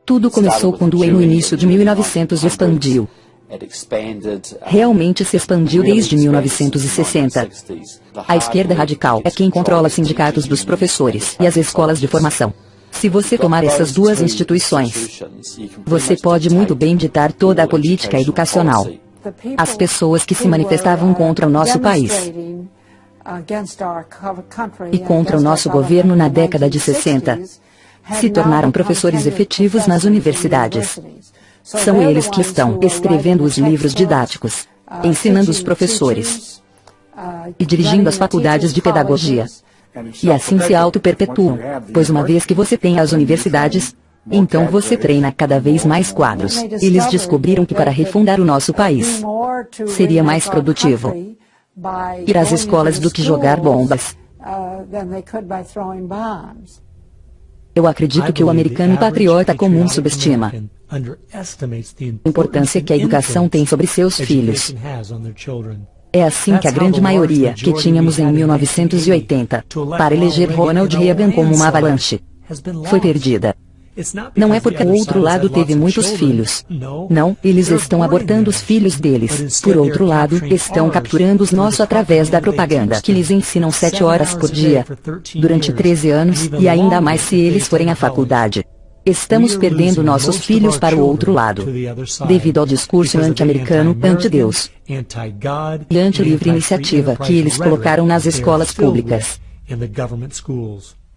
Tudo começou quando no início de 1900 expandiu realmente se expandiu desde 1960. A esquerda radical é quem controla sindicatos dos professores e as escolas de formação. Se você tomar essas duas instituições, você pode muito bem ditar toda a política educacional. As pessoas que se manifestavam contra o nosso país e contra o nosso governo na década de 60 se tornaram professores efetivos nas universidades. São eles que estão escrevendo os livros didáticos, ensinando os professores e dirigindo as faculdades de pedagogia. E assim se auto-perpetuam, pois uma vez que você tem as universidades, então você treina cada vez mais quadros. Eles descobriram que para refundar o nosso país, seria mais produtivo ir às escolas do que jogar bombas. Eu acredito que o americano patriota comum subestima importância que a educação tem sobre seus filhos. É assim que a grande maioria que tínhamos em 1980 para eleger Ronald Reagan como uma avalanche foi perdida. Não é porque o outro lado teve muitos filhos. Não, eles estão abortando os filhos deles. Por outro lado, estão capturando os nossos através da propaganda que lhes ensinam sete horas por dia, durante 13 anos, e ainda mais se eles forem à faculdade. Estamos perdendo nossos filhos para o outro lado, devido ao discurso anti-americano, anti-Deus e anti-livre iniciativa que eles colocaram nas escolas públicas.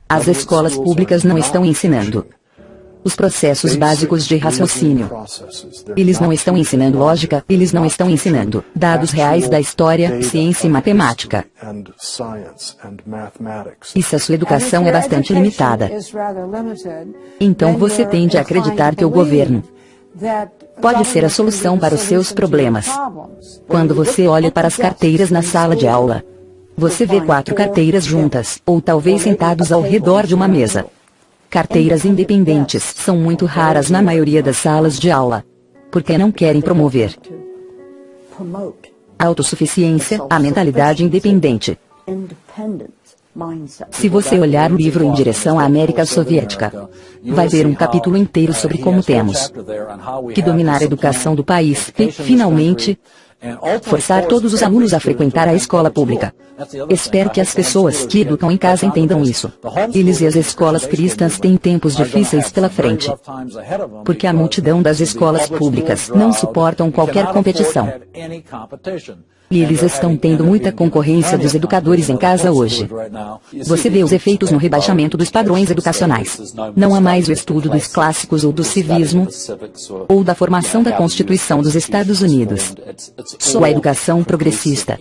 As escolas públicas não estão ensinando os processos básicos de raciocínio. Eles não estão ensinando lógica, eles não estão ensinando dados reais da história, ciência e matemática. E se a sua educação é bastante limitada, então você tende a acreditar que o governo pode ser a solução para os seus problemas. Quando você olha para as carteiras na sala de aula, você vê quatro carteiras juntas, ou talvez sentados ao redor de uma mesa. Carteiras independentes são muito raras na maioria das salas de aula. Porque não querem promover a autossuficiência, a mentalidade independente. Se você olhar o livro em direção à América Soviética, vai ver um capítulo inteiro sobre como temos que dominar a educação do país e, finalmente, Forçar todos os alunos a frequentar a escola pública. Espero que as pessoas que educam em casa entendam isso. Eles e as escolas cristãs têm tempos difíceis pela frente. Porque a multidão das escolas públicas não suportam qualquer competição. E eles estão tendo muita concorrência dos educadores em casa hoje. Você vê os efeitos no rebaixamento dos padrões educacionais. Não há mais o estudo dos clássicos ou do civismo, ou da formação da Constituição dos Estados Unidos. Só a educação progressista.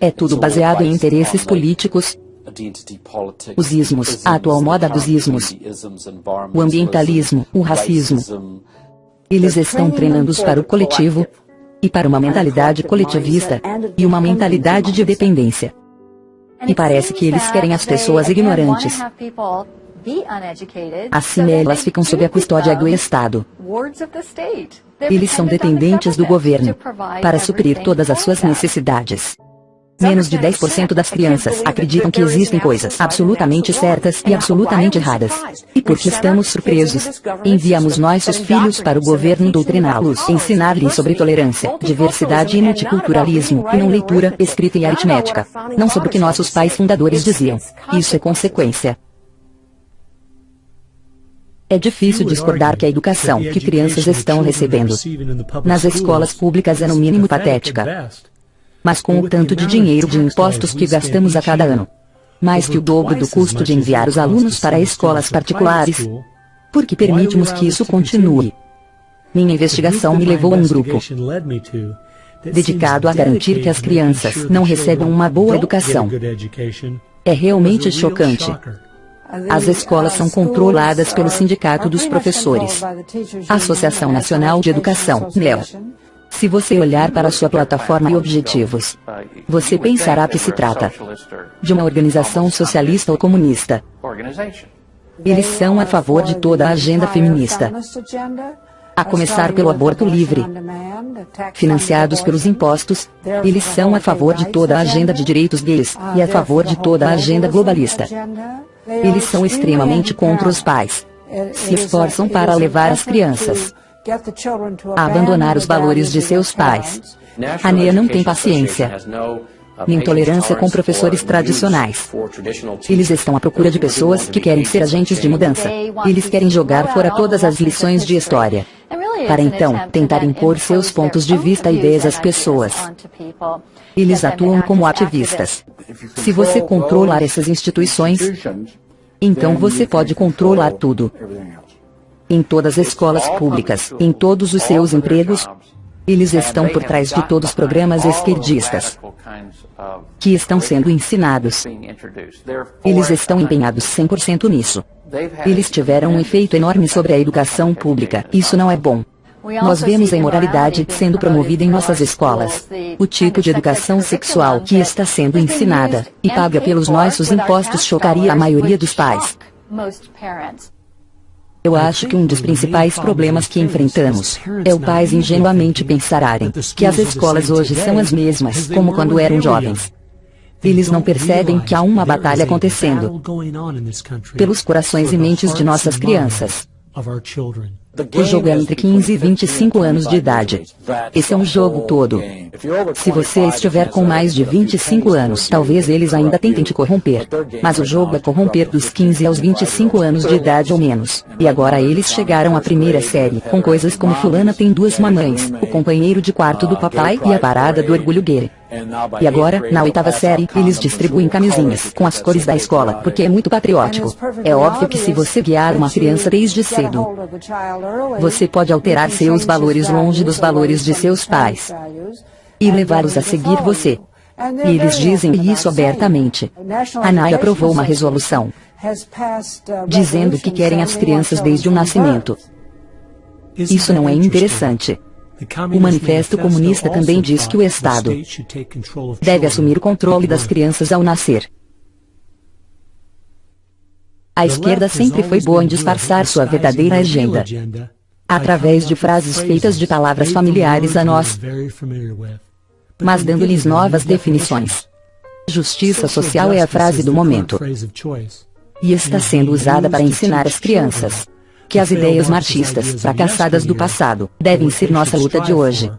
É tudo baseado em interesses políticos, os ismos, a atual moda dos ismos, o ambientalismo, o racismo. Eles estão treinando-os para o coletivo, e para uma mentalidade coletivista, e uma mentalidade de dependência. E parece que eles querem as pessoas ignorantes. Assim elas ficam sob a custódia do Estado. Eles são dependentes do governo para suprir todas as suas necessidades. Menos de 10% das crianças acreditam que existem coisas absolutamente certas e absolutamente erradas. E porque estamos surpresos, enviamos nossos filhos para o governo doutriná-los, ensinar-lhes sobre tolerância, diversidade e multiculturalismo, e não leitura, escrita e aritmética. Não sobre o que nossos pais fundadores diziam. Isso é consequência. É difícil discordar que a educação que crianças estão recebendo nas escolas públicas é no mínimo patética mas com o tanto de dinheiro de impostos que gastamos a cada ano. Mais que o dobro do custo de enviar os alunos para escolas particulares. Por que permitimos que isso continue? Minha investigação me levou a um grupo dedicado a garantir que as crianças não recebam uma boa educação. É realmente chocante. As escolas são controladas pelo Sindicato dos Professores, Associação Nacional de Educação, NEL, se você olhar para sua plataforma e objetivos, você pensará que se trata de uma organização socialista ou comunista. Eles são a favor de toda a agenda feminista, a começar pelo aborto livre. Financiados pelos impostos, eles são a favor de toda a agenda de direitos gays e a favor de toda a agenda globalista. Eles são extremamente contra os pais. Se esforçam para levar as crianças a abandonar os valores de seus pais. A NEA não tem paciência nem tolerância com professores tradicionais. Eles estão à procura de pessoas que querem ser agentes de mudança. Eles querem jogar fora todas as lições de história. Para então, tentar impor seus pontos de vista e ideias às pessoas. Eles atuam como ativistas. Se você controlar essas instituições, então você pode controlar tudo em todas as escolas públicas, em todos os seus empregos. Eles estão por trás de todos os programas esquerdistas que estão sendo ensinados. Eles estão empenhados 100% nisso. Eles tiveram um efeito enorme sobre a educação pública. Isso não é bom. Nós vemos a imoralidade sendo promovida em nossas escolas. O tipo de educação sexual que está sendo ensinada e paga pelos nossos impostos chocaria a maioria dos pais. Eu acho que um dos principais problemas que enfrentamos é o pais ingenuamente pensarem que as escolas hoje são as mesmas como quando eram jovens. Eles não percebem que há uma batalha acontecendo pelos corações e mentes de nossas crianças. O jogo é entre 15 e 25 anos de idade. Esse é um jogo todo. Se você estiver com mais de 25 anos, talvez eles ainda tentem te corromper. Mas o jogo é corromper dos 15 aos 25 anos de idade ou menos. E agora eles chegaram à primeira série, com coisas como fulana tem duas mamães, o companheiro de quarto do papai e a parada do orgulho gay. E agora, na oitava série, eles distribuem camisinhas com as cores da escola, porque é muito patriótico. É óbvio que se você guiar uma criança desde cedo, você pode alterar seus valores longe dos valores de seus pais e levá-los a seguir você. E eles dizem isso abertamente. A NAI aprovou uma resolução dizendo que querem as crianças desde o nascimento. Isso não é interessante. O Manifesto Comunista também diz que o Estado deve assumir o controle das crianças ao nascer. A esquerda sempre foi boa em disfarçar sua verdadeira agenda. através de frases feitas de palavras familiares a nós, mas dando-lhes novas definições. Justiça social é a frase do momento. e está sendo usada para ensinar as crianças que as ideias marxistas fracassadas do passado devem ser nossa luta de hoje.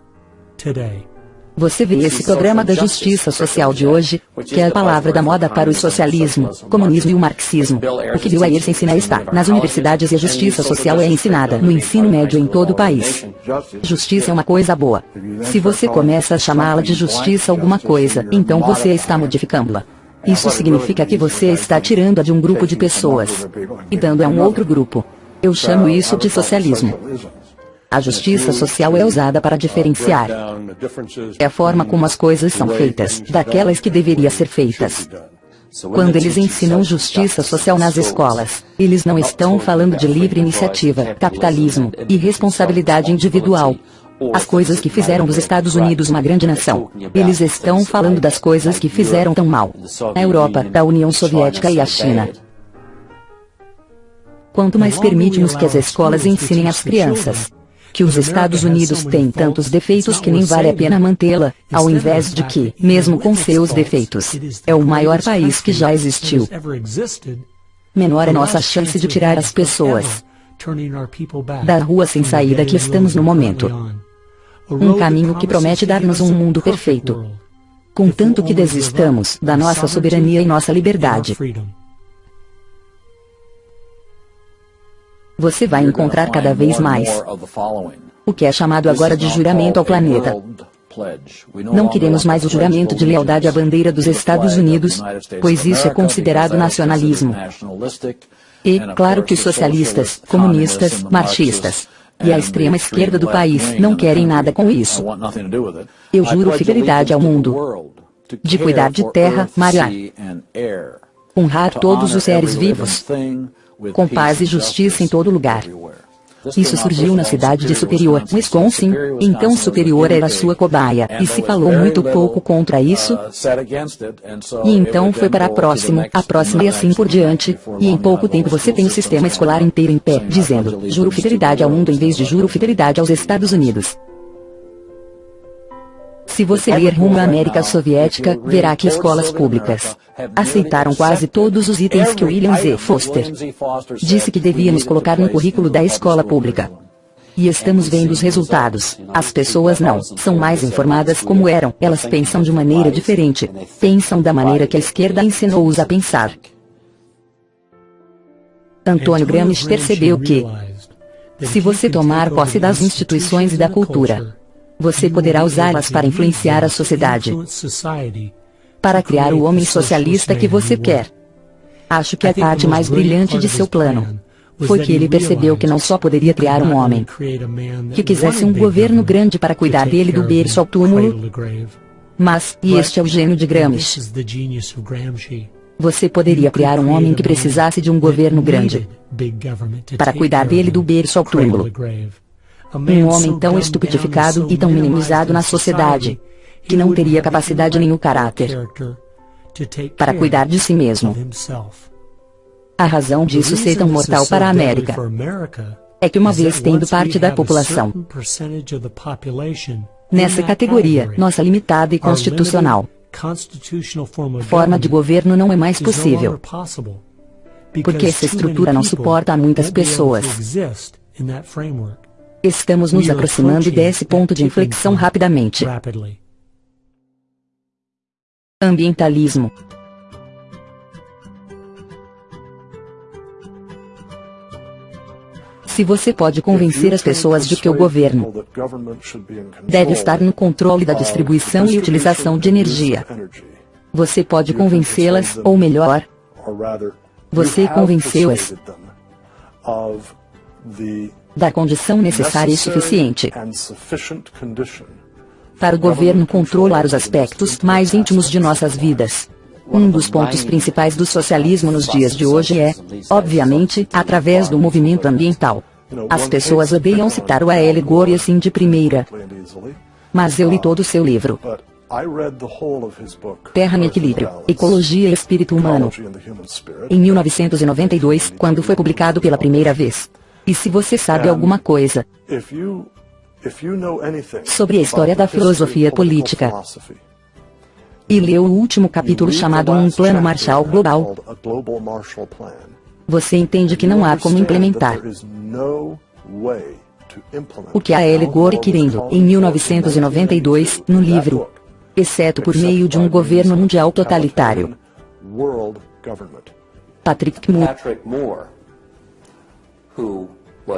Você vê esse programa da justiça social de hoje, que é a palavra da moda para o socialismo, comunismo e o marxismo. O que Bill Ayers ensina está nas universidades e a justiça social é ensinada no ensino médio em todo o país. Justiça é uma coisa boa. Se você começa a chamá-la de justiça alguma coisa, então você está modificando-la. Isso significa que você está tirando-a de um grupo de pessoas e dando a um outro grupo. Eu chamo isso de socialismo. A justiça social é usada para diferenciar. É a forma como as coisas são feitas, daquelas que deveriam ser feitas. Quando eles ensinam justiça social nas escolas, eles não estão falando de livre iniciativa, capitalismo e responsabilidade individual. As coisas que fizeram dos Estados Unidos uma grande nação. Eles estão falando das coisas que fizeram tão mal. A Europa, da União Soviética e a China. Quanto mais permitimos que as escolas ensinem às crianças que os Estados Unidos têm tantos defeitos que nem vale a pena mantê-la, ao invés de que, mesmo com seus defeitos, é o maior país que já existiu. Menor é nossa chance de tirar as pessoas da rua sem saída que estamos no momento. Um caminho que promete dar-nos um mundo perfeito. Contanto que desistamos da nossa soberania e nossa liberdade. Você vai encontrar cada vez mais o que é chamado agora de juramento ao planeta. Não queremos mais o juramento de lealdade à bandeira dos Estados Unidos, pois isso é considerado nacionalismo. E, claro que os socialistas, comunistas, marxistas e a extrema esquerda do país não querem nada com isso. Eu juro fidelidade ao mundo, de cuidar de terra, mar e ar, honrar todos os seres vivos, com paz e justiça em todo lugar. Isso surgiu na cidade de Superior, Wisconsin, então Superior era sua cobaia, e se falou muito pouco contra isso, e então foi para a próxima, a próxima e assim por diante, e em pouco tempo você tem o sistema escolar inteiro em pé, dizendo, juro fidelidade ao mundo em vez de juro fidelidade aos Estados Unidos. Se você ler rumo à América Soviética, verá que escolas públicas aceitaram quase todos os itens que William Z. Foster disse que devíamos colocar no currículo da escola pública. E estamos vendo os resultados. As pessoas não são mais informadas como eram, elas pensam de maneira diferente. Pensam da maneira que a esquerda ensinou-os a pensar. Antônio Gramsci percebeu que, se você tomar posse das instituições e da cultura, você poderá usá-las para influenciar a sociedade. Para criar o homem socialista que você quer. Acho que a parte mais brilhante de seu plano foi que ele percebeu que não só poderia criar um homem que quisesse um governo grande para cuidar dele do berço ao túmulo, mas, e este é o gênio de Gramsci, você poderia criar um homem que precisasse de um governo grande para cuidar dele do berço ao túmulo. Um homem tão estupidificado e tão minimizado na sociedade, que não teria capacidade nem o caráter para cuidar de si mesmo. A razão disso ser tão mortal para a América é que uma vez tendo parte da população nessa categoria, nossa limitada e constitucional, forma de governo não é mais possível. Porque essa estrutura não suporta a muitas pessoas. Estamos nos aproximando desse ponto de inflexão rapidamente. Ambientalismo. Se você pode convencer as pessoas de que o governo deve estar no controle da distribuição e utilização de energia, você pode convencê-las, ou melhor, você convenceu-as da condição necessária e suficiente para o governo controlar os aspectos mais íntimos de nossas vidas. Um dos pontos principais do socialismo nos dias de hoje é, obviamente, através do movimento ambiental. As pessoas odeiam citar o A.L. Gore assim de primeira. Mas eu li todo o seu livro. Terra em Equilíbrio, Ecologia e Espírito Humano. Em 1992, quando foi publicado pela primeira vez. E se você sabe alguma coisa sobre a história da filosofia política, e leu o último capítulo chamado Um Plano Marshall Global, você entende que não há como implementar o que a L. Gore querendo, em 1992, no livro, exceto por meio de um governo mundial totalitário. Patrick Moore,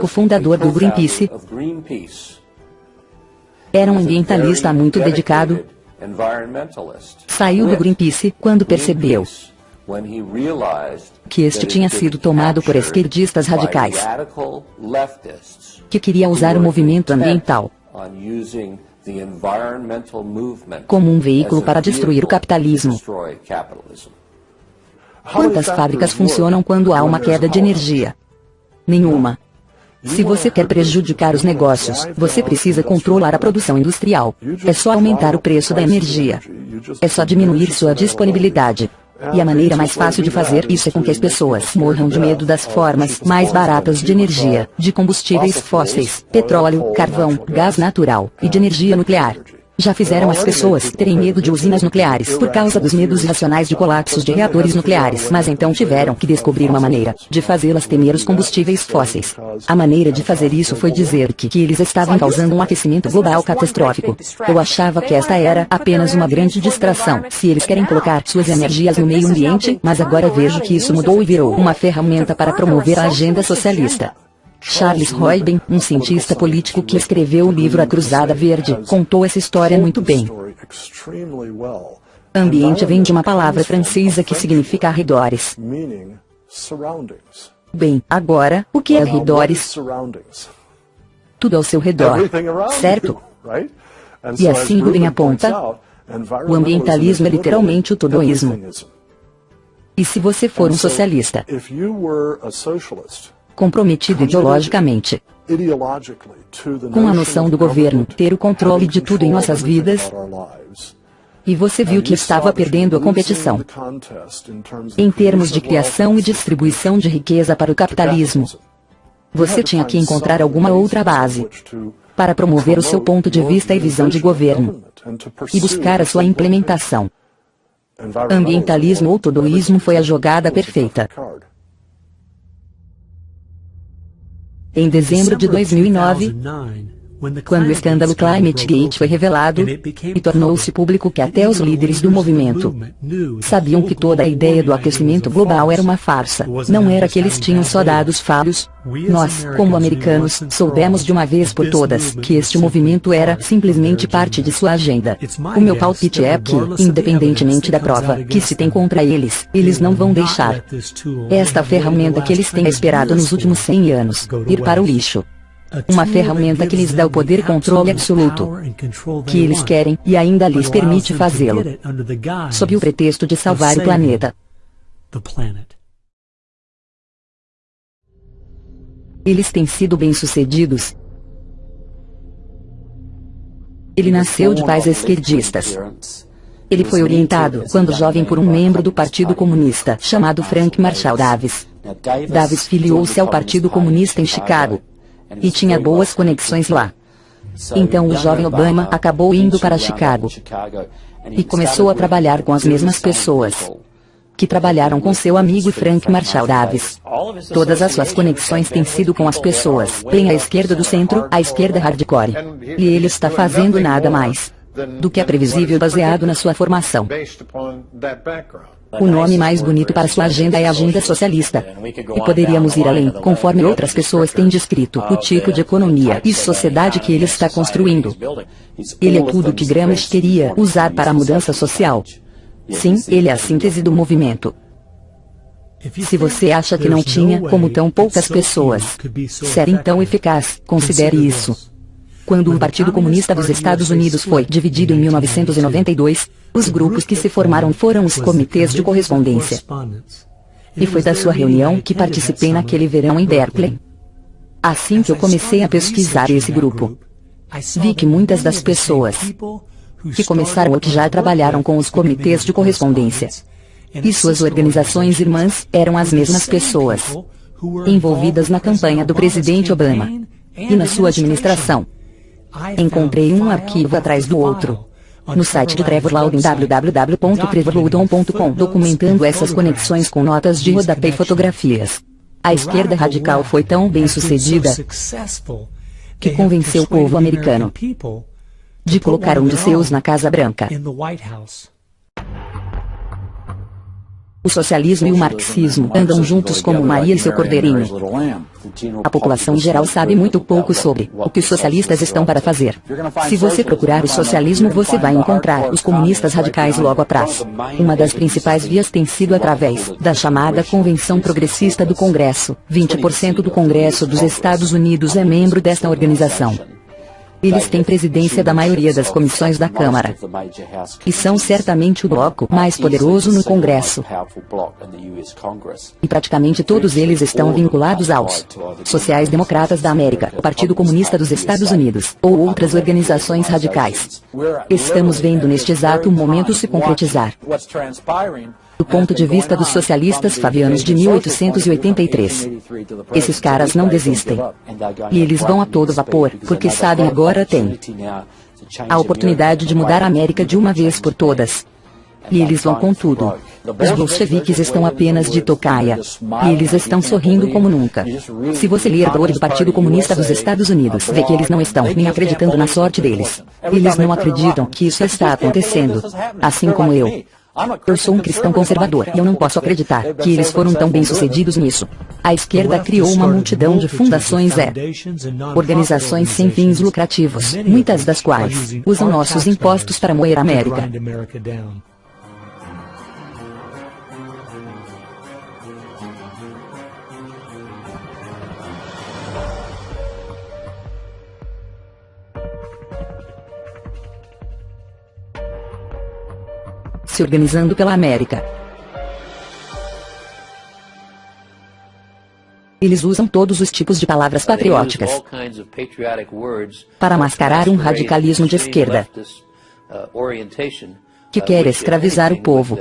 o fundador do Greenpeace, era um ambientalista muito dedicado, Saiu do Greenpeace quando percebeu que este tinha sido tomado por esquerdistas radicais que queriam usar o movimento ambiental como um veículo para destruir o capitalismo. Quantas fábricas funcionam quando há uma queda de energia? Nenhuma. Se você quer prejudicar os negócios, você precisa controlar a produção industrial. É só aumentar o preço da energia. É só diminuir sua disponibilidade. E a maneira mais fácil de fazer isso é com que as pessoas morram de medo das formas mais baratas de energia, de combustíveis fósseis, petróleo, carvão, gás natural e de energia nuclear. Já fizeram as pessoas terem medo de usinas nucleares por causa dos medos irracionais de colapsos de reatores nucleares, mas então tiveram que descobrir uma maneira de fazê-las temer os combustíveis fósseis. A maneira de fazer isso foi dizer que, que eles estavam causando um aquecimento global catastrófico. Eu achava que esta era apenas uma grande distração, se eles querem colocar suas energias no meio ambiente, mas agora vejo que isso mudou e virou uma ferramenta para promover a agenda socialista. Charles Royben, um cientista político que escreveu o livro A Cruzada Verde, contou essa história muito bem. Ambiente vem de uma palavra francesa que significa arredores. Bem, agora, o que é arredores? Tudo ao seu redor, certo? E assim Rubin aponta, o ambientalismo é literalmente o todoísmo. E se você for um socialista, comprometido ideologicamente com a noção do governo ter o controle de tudo em nossas vidas. E você viu que estava perdendo a competição em termos de criação e distribuição de riqueza para o capitalismo. Você tinha que encontrar alguma outra base para promover o seu ponto de vista e visão de governo e buscar a sua implementação. Ambientalismo ou todoísmo foi a jogada perfeita. Em dezembro de 2009, quando o escândalo Climate Gate foi revelado, e tornou-se público que até os líderes do movimento sabiam que toda a ideia do aquecimento global era uma farsa, não era que eles tinham só dados falhos. Nós, como americanos, soubemos de uma vez por todas que este movimento era simplesmente parte de sua agenda. O meu palpite é que, independentemente da prova que se tem contra eles, eles não vão deixar esta ferramenta que eles têm esperado nos últimos 100 anos ir para o lixo uma ferramenta que lhes dá o poder controle absoluto que eles querem e ainda lhes permite fazê-lo, sob o pretexto de salvar o planeta. Eles têm sido bem-sucedidos. Ele nasceu de pais esquerdistas. Ele foi orientado, quando jovem, por um membro do Partido Comunista, chamado Frank Marshall Davis. Davis filiou-se ao Partido Comunista em Chicago, e tinha boas conexões lá. Então o jovem Obama acabou indo para Chicago e começou a trabalhar com as mesmas pessoas que trabalharam com seu amigo Frank Marshall Davis. Todas as suas conexões têm sido com as pessoas, bem à esquerda do centro, à esquerda hardcore. E ele está fazendo nada mais do que é previsível baseado na sua formação. O nome mais bonito para sua agenda é Agenda Socialista. E poderíamos ir além, conforme outras pessoas têm descrito, o tipo de economia e sociedade que ele está construindo. Ele é tudo o que Gramsci queria usar para a mudança social. Sim, ele é a síntese do movimento. Se você acha que não tinha como tão poucas pessoas ser então eficaz, considere isso. Quando o Partido Comunista dos Estados Unidos foi dividido em 1992, os grupos que se formaram foram os comitês de correspondência. E foi da sua reunião que participei naquele verão em Berkeley. Assim que eu comecei a pesquisar esse grupo, vi que muitas das pessoas que começaram ou que já trabalharam com os comitês de correspondência. E suas organizações irmãs eram as mesmas pessoas envolvidas na campanha do presidente Obama e na sua administração. Encontrei um arquivo atrás do outro no site de Trevor Loudon www.trevorloudon.com documentando essas conexões com notas de rodapé e fotografias. A esquerda radical foi tão bem sucedida que convenceu o povo americano de colocar um de seus na Casa Branca. O socialismo e o marxismo andam juntos como Maria e seu cordeirinho. A população geral sabe muito pouco sobre o que os socialistas estão para fazer. Se você procurar o socialismo você vai encontrar os comunistas radicais logo atrás. Uma das principais vias tem sido através da chamada Convenção Progressista do Congresso. 20% do Congresso dos Estados Unidos é membro desta organização. Eles têm presidência da maioria das comissões da Câmara. E são certamente o bloco mais poderoso no Congresso. E praticamente todos eles estão vinculados aos sociais-democratas da América, o Partido Comunista dos Estados Unidos, ou outras organizações radicais. Estamos vendo neste exato momento se concretizar do ponto de vista dos socialistas fabianos de 1883. Esses caras não desistem. E eles vão a todo vapor, porque sabem agora tem a oportunidade de mudar a América de uma vez por todas. E eles vão com tudo. Os bolcheviques estão apenas de tocaia. E eles estão sorrindo como nunca. Se você ler a do Partido Comunista dos Estados Unidos, vê que eles não estão nem acreditando na sorte deles. Eles não acreditam que isso está acontecendo. Assim como eu. Eu sou um cristão conservador e eu não posso acreditar que eles foram tão bem-sucedidos nisso. A esquerda criou uma multidão de fundações e organizações sem fins lucrativos, muitas das quais usam nossos impostos para moer a América. Se organizando pela América. Eles usam todos os tipos de palavras patrióticas para mascarar um radicalismo de esquerda que quer escravizar o povo,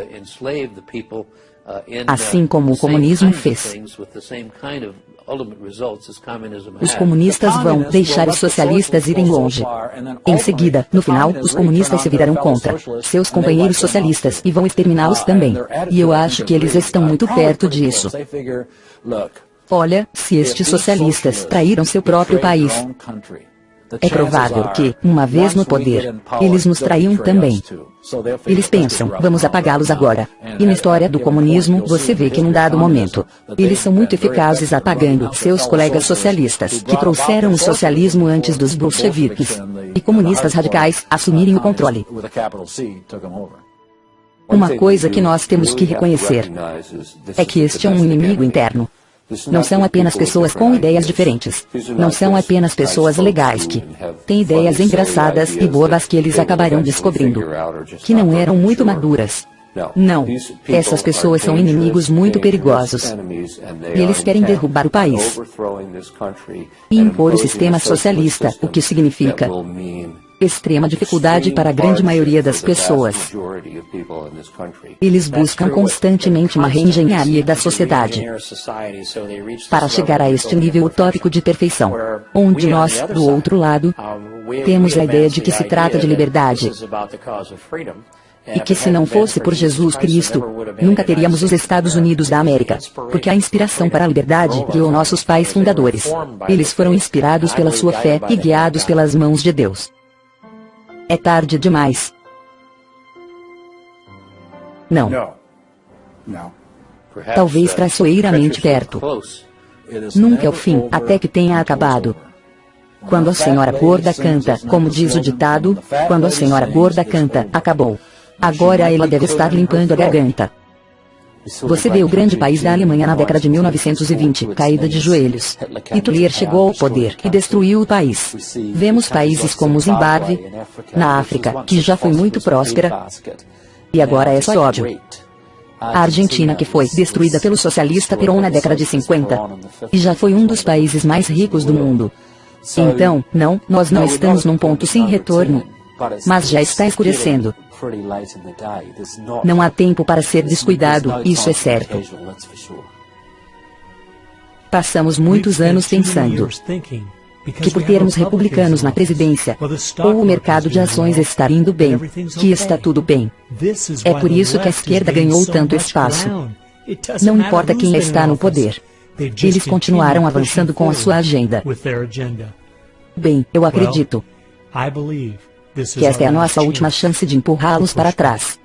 assim como o comunismo fez. Os comunistas vão deixar os socialistas irem longe. Em seguida, no final, os comunistas se virarão contra seus companheiros socialistas e vão exterminá-los também. E eu acho que eles estão muito perto disso. Olha, se estes socialistas traíram seu próprio país, é provável que, uma vez no poder, eles nos traiam também. Eles pensam, vamos apagá-los agora. E na história do comunismo, você vê que num dado momento, eles são muito eficazes apagando seus colegas socialistas, que trouxeram o socialismo antes dos bolcheviques e comunistas radicais assumirem o controle. Uma coisa que nós temos que reconhecer é que este é um inimigo interno. Não são apenas pessoas com ideias diferentes. Não são apenas pessoas legais que têm ideias engraçadas e bobas que eles acabarão descobrindo que não eram muito maduras. Não. Essas pessoas são inimigos muito perigosos. E eles querem derrubar o país e impor o sistema socialista, o que significa extrema dificuldade para a grande maioria das pessoas. Eles buscam constantemente uma reengenharia da sociedade para chegar a este nível utópico de perfeição, onde nós, do outro lado, Temos a ideia de que se trata de liberdade. E que se não fosse por Jesus Cristo, nunca teríamos os Estados Unidos da América. Porque a inspiração para a liberdade criou nossos pais fundadores. Eles foram inspirados pela sua fé e guiados pelas mãos de Deus. É tarde demais. Não. Talvez traiçoeiramente perto. Nunca é o fim, até que tenha acabado. Quando a senhora gorda canta, como diz o ditado, quando a senhora gorda canta, acabou. Agora ela deve estar limpando a garganta. Você vê o grande país da Alemanha na década de 1920, caída de joelhos. Hitler chegou ao poder e destruiu o país. Vemos países como Zimbábue, na África, que já foi muito próspera, e agora é só ódio. A Argentina que foi destruída pelo socialista Perón na década de 50, e já foi um dos países mais ricos do mundo. Então, não, nós não estamos num ponto sem retorno. Mas já está escurecendo. Não há tempo para ser descuidado, isso é certo. Passamos muitos anos pensando que por termos republicanos na presidência, ou o mercado de ações estar indo bem, que está tudo bem. É por isso que a esquerda ganhou tanto espaço. Não importa quem está no poder. Eles continuaram avançando com a sua agenda. Bem, eu acredito que esta é a nossa última chance de empurrá-los para trás.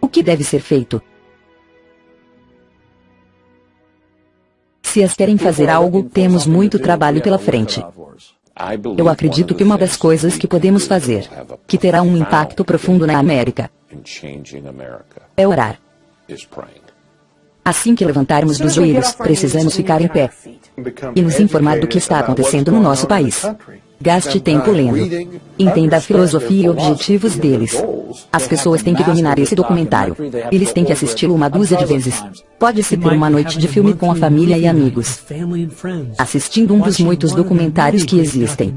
O que deve ser feito? Se as querem fazer algo, temos muito trabalho pela frente. Eu acredito que uma das coisas que podemos fazer, que terá um impacto profundo na América, é orar. Assim que levantarmos dos joelhos, precisamos ficar em pé e nos informar do que está acontecendo no nosso país. Gaste tempo lendo. Entenda a filosofia e objetivos deles. As pessoas têm que dominar esse documentário. Eles têm que assisti-lo uma dúzia de vezes. Pode-se ter uma noite de filme com a família e amigos. Assistindo um dos muitos documentários que existem.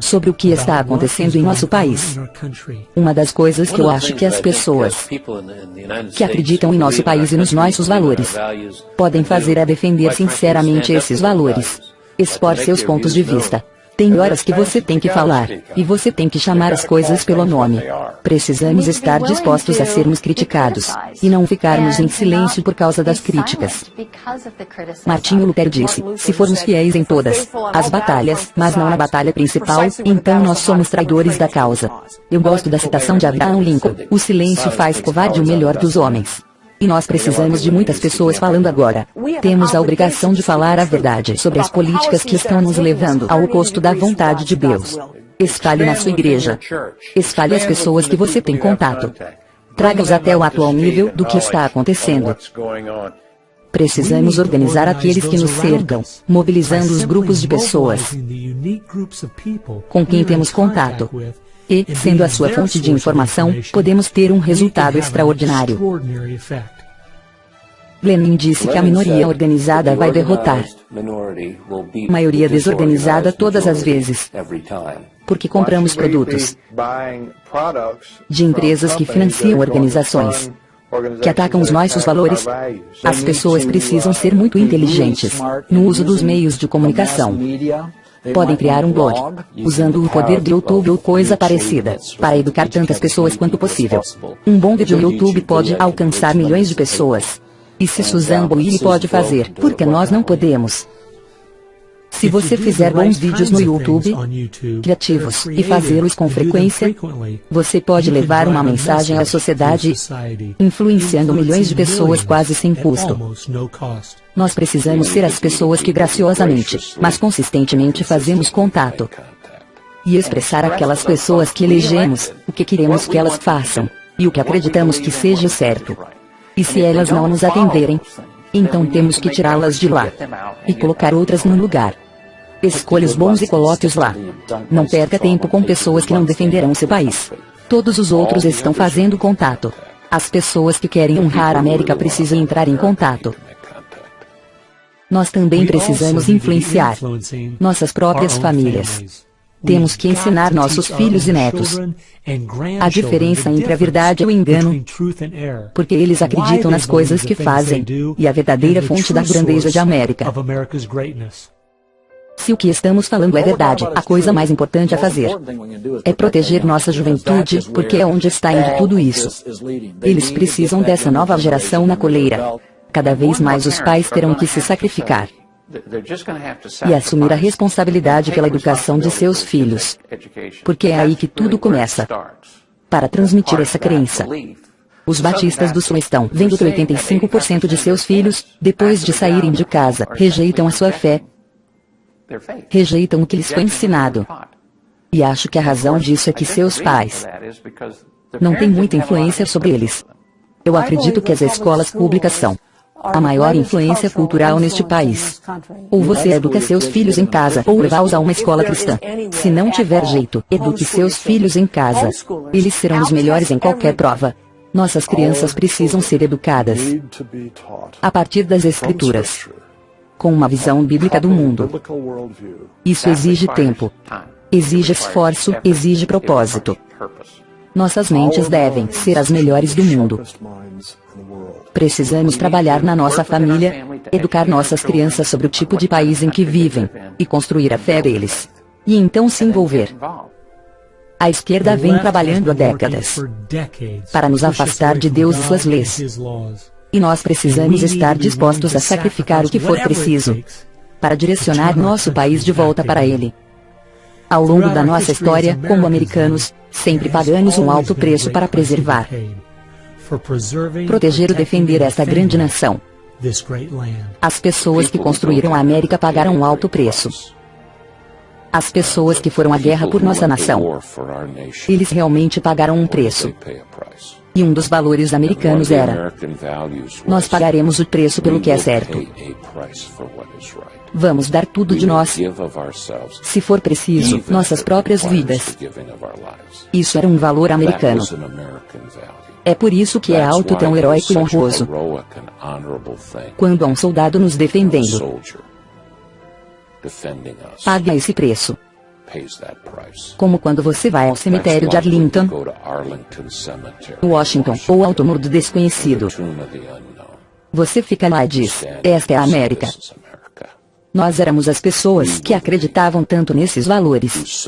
Sobre o que está acontecendo em nosso país. Uma das coisas que eu acho que as pessoas que acreditam em nosso país e nos nossos valores podem fazer é defender sinceramente esses valores. Expor seus pontos de vista. Tem horas que você tem que falar, e você tem que chamar as coisas pelo nome. Precisamos estar dispostos a sermos criticados, e não ficarmos em silêncio por causa das críticas. Martinho Lutero disse, se formos fiéis em todas as batalhas, mas não na batalha principal, então nós somos traidores da causa. Eu gosto da citação de Abraham Lincoln, o silêncio faz covarde o melhor dos homens. E nós precisamos de muitas pessoas falando agora. Temos a obrigação de falar a verdade sobre as políticas que estão nos levando ao custo da vontade de Deus. Espalhe na sua igreja. Espalhe as pessoas que você tem contato. Traga-os até o atual nível do que está acontecendo. Precisamos organizar aqueles que nos cercam, mobilizando os grupos de pessoas com quem temos contato e, sendo a sua fonte de informação, podemos ter um resultado extraordinário. Lenin disse que a minoria organizada vai derrotar a maioria desorganizada todas as vezes. Porque compramos produtos de empresas que financiam organizações que atacam os nossos valores. As pessoas precisam ser muito inteligentes no uso dos meios de comunicação. Podem criar um blog, usando o poder do YouTube ou coisa parecida, para educar tantas pessoas quanto possível. Um bom vídeo no YouTube pode alcançar milhões de pessoas. E se Susan Boyle pode fazer, por que nós não podemos? Se você fizer bons vídeos no YouTube, criativos, e fazê-los com frequência, você pode levar uma mensagem à sociedade, influenciando milhões de pessoas quase sem custo. Nós precisamos ser as pessoas que graciosamente, mas consistentemente fazemos contato. E expressar àquelas pessoas que elegemos, o que queremos que elas façam, e o que acreditamos que seja certo. E se elas não nos atenderem, então temos que tirá-las de lá e colocar outras no lugar. Escolha os bons e coloque-os lá. Não perca tempo com pessoas que não defenderão seu país. Todos os outros estão fazendo contato. As pessoas que querem honrar a América precisam entrar em contato. Nós também precisamos influenciar nossas próprias famílias. Temos que ensinar nossos filhos e netos a diferença entre a verdade e o engano, porque eles acreditam nas coisas que fazem, e a verdadeira fonte da grandeza de América Se o que estamos falando é verdade, a coisa mais importante a fazer é proteger nossa juventude, porque é onde está indo tudo isso. Eles precisam dessa nova geração na coleira. Cada vez mais os pais terão que se sacrificar e assumir a responsabilidade pela educação de seus filhos. Porque é aí que tudo começa. Para transmitir essa crença, os batistas do sul estão vendo que 85% de seus filhos, depois de saírem de casa, rejeitam a sua fé, rejeitam o que lhes foi ensinado. E acho que a razão disso é que seus pais não têm muita influência sobre eles. Eu acredito que as escolas públicas são a maior influência cultural neste país. Ou você educa seus filhos em casa, ou leva-os a uma escola cristã. Se não tiver jeito, eduque seus filhos em casa. Eles serão os melhores em qualquer prova. Nossas crianças precisam ser educadas a partir das Escrituras, com uma visão bíblica do mundo. Isso exige tempo, exige esforço, exige propósito. Nossas mentes devem ser as melhores do mundo. Precisamos trabalhar na nossa família, educar nossas crianças sobre o tipo de país em que vivem, e construir a fé deles. E então se envolver. A esquerda vem trabalhando há décadas para nos afastar de Deus e suas leis. E nós precisamos estar dispostos a sacrificar o que for preciso para direcionar nosso país de volta para Ele. Ao longo da nossa história, como americanos, sempre pagamos um alto preço para preservar proteger e defender esta grande nação. As pessoas que construíram a América pagaram um alto preço. As pessoas que foram à guerra por nossa nação. Eles realmente pagaram um preço. E um dos valores americanos era: nós pagaremos o preço pelo que é certo. Vamos dar tudo de nós. Se for preciso, nossas próprias vidas. Isso era um valor americano. É por isso que é alto tão heróico e honroso. Quando há um soldado nos defendendo, pague esse preço. Como quando você vai ao cemitério de Arlington, Washington, ou ao túmulo do desconhecido. Você fica lá e diz, esta é a América. Nós éramos as pessoas que acreditavam tanto nesses valores,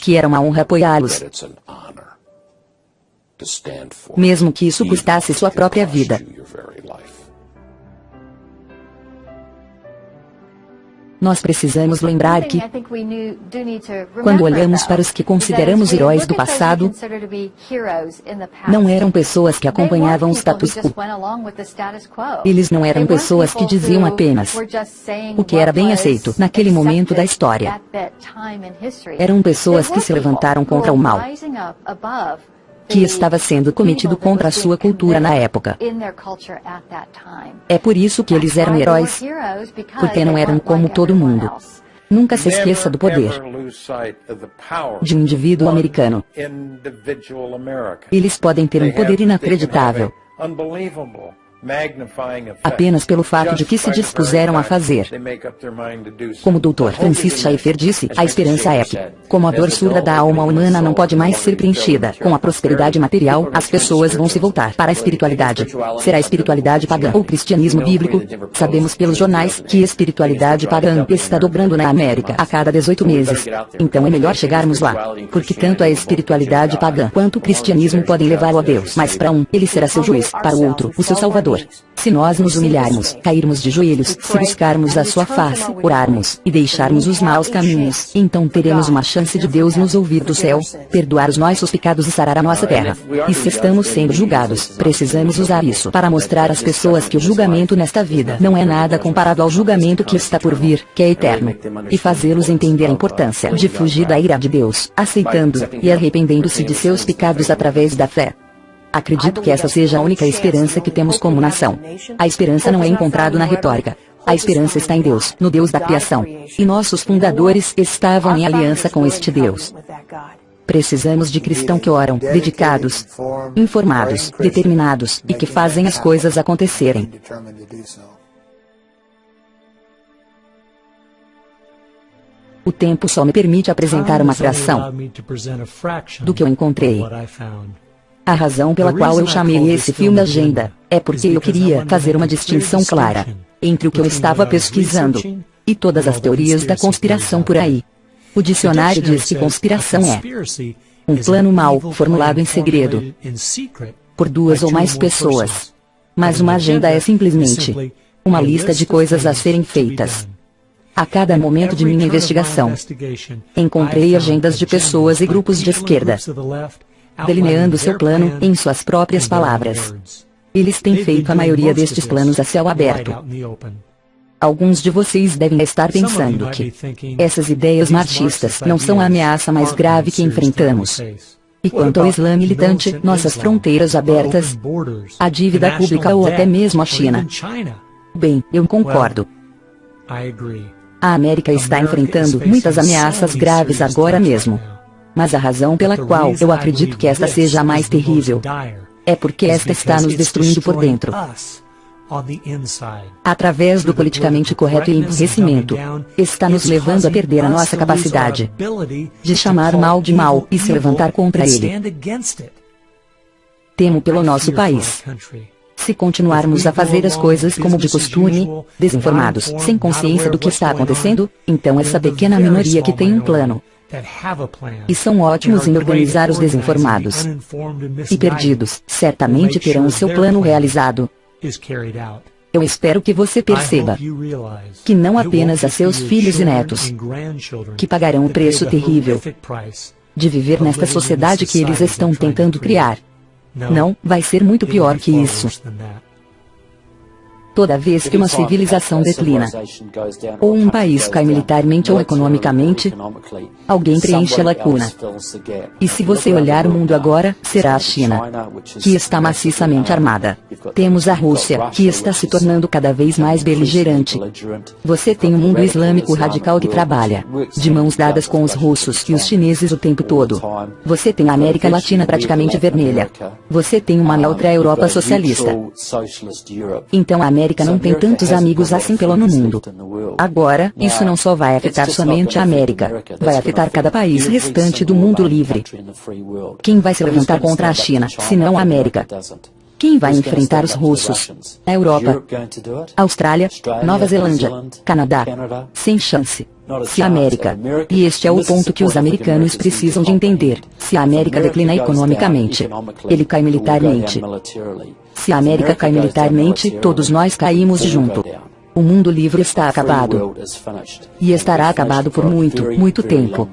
que era uma honra apoiá-los. mesmo que isso custasse sua própria vida. Nós precisamos lembrar que, quando olhamos para os que consideramos heróis do passado, não eram pessoas que acompanhavam o status quo. Eles não eram pessoas que diziam apenas o que era bem aceito naquele momento da história. Eram pessoas que se levantaram contra o mal que estava sendo cometido contra a sua cultura na época. É por isso que eles eram heróis, porque não eram como todo mundo. Nunca se esqueça do poder de um indivíduo americano. Eles podem ter um poder inacreditável apenas pelo fato de que se dispuseram a fazer. Como o Dr. Francis Schaeffer disse, a esperança é que, como a dor surda da alma humana não pode mais ser preenchida com a prosperidade material, as pessoas vão se voltar para a espiritualidade. Será espiritualidade pagã ou cristianismo bíblico? Sabemos pelos jornais que espiritualidade pagã está dobrando na América a cada 18 meses. Então é melhor chegarmos lá. Porque tanto a espiritualidade pagã quanto o cristianismo podem levá-lo a Deus. Mas para um, ele será seu juiz, para o outro, o seu salvador. Se nós nos humilharmos, cairmos de joelhos, se buscarmos a sua face, orarmos, e deixarmos os maus caminhos, então teremos uma chance de Deus nos ouvir do céu, perdoar os nossos pecados e sarar a nossa terra. E se estamos sendo julgados, precisamos usar isso para mostrar às pessoas que o julgamento nesta vida não é nada comparado ao julgamento que está por vir, que é eterno. E fazê-los entender a importância de fugir da ira de Deus, aceitando e arrependendo-se de seus pecados através da fé. Acredito que essa seja a única esperança que temos como nação. A esperança não é encontrada na retórica. A esperança está em Deus, no Deus da criação. E nossos fundadores estavam em aliança com este Deus. Precisamos de cristãos que oram, dedicados, informados, determinados, e que fazem as coisas acontecerem. O tempo só me permite apresentar uma fração do que eu encontrei. A razão pela qual eu chamei esse filme Agenda, é porque eu queria fazer uma distinção clara entre o que eu estava pesquisando e e todas as teorias da conspiração por aí. O dicionário diz que conspiração é um plano mal formulado em segredo por duas ou mais pessoas. Mas uma agenda é simplesmente uma lista de coisas a serem feitas. A cada momento de minha investigação, encontrei agendas de pessoas e grupos de esquerda, delineando seu plano em suas próprias palavras. Eles têm feito a maioria destes planos a céu aberto. Alguns de vocês devem estar pensando que essas ideias marxistas não são a ameaça mais grave que enfrentamos. E quanto ao Islã militante, nossas fronteiras abertas, a dívida pública ou até mesmo a China. Bem, eu concordo. A América está enfrentando muitas ameaças graves agora mesmo. Mas a razão pela qual eu acredito que esta seja a mais terrível é porque esta está nos destruindo por dentro. Através do politicamente correto e emburrecimento, está nos levando a perder a nossa capacidade de chamar mal de mal e se levantar contra ele. Temo pelo nosso país. Se continuarmos a fazer as coisas como de costume, desinformados, sem consciência do que está acontecendo, então essa pequena minoria que tem um plano, e são ótimos em organizar os desinformados e perdidos, certamente terão o seu plano realizado. Eu espero que você perceba que não apenas a seus filhos e netos que pagarão o preço terrível de viver nesta sociedade que eles estão tentando criar. Não, vai ser muito pior que isso. Toda vez que uma civilização declina, ou um país cai militarmente ou economicamente, alguém preenche a lacuna. E se você olhar o mundo agora, será a China, que está maciçamente armada. Temos a Rússia, que está se tornando cada vez mais beligerante. Você tem um mundo islâmico radical que trabalha, de mãos dadas com os russos e os chineses o tempo todo. Você tem a América Latina praticamente vermelha. Você tem uma neutra Europa socialista. Então a América América não tem tantos amigos assim pelo no mundo. Agora, isso não só vai afetar somente a América, vai afetar cada país restante do mundo livre. Quem vai se levantar contra a China, se não a América? Quem vai enfrentar os russos? A Europa, Austrália, Nova Zelândia, Canadá. Sem chance. Se a América, e este é o ponto que os americanos precisam de entender, se a América declina economicamente, ele cai militarmente. Se a América cai militarmente, todos nós caímos junto. O mundo livre está acabado. E estará acabado por muito, muito tempo.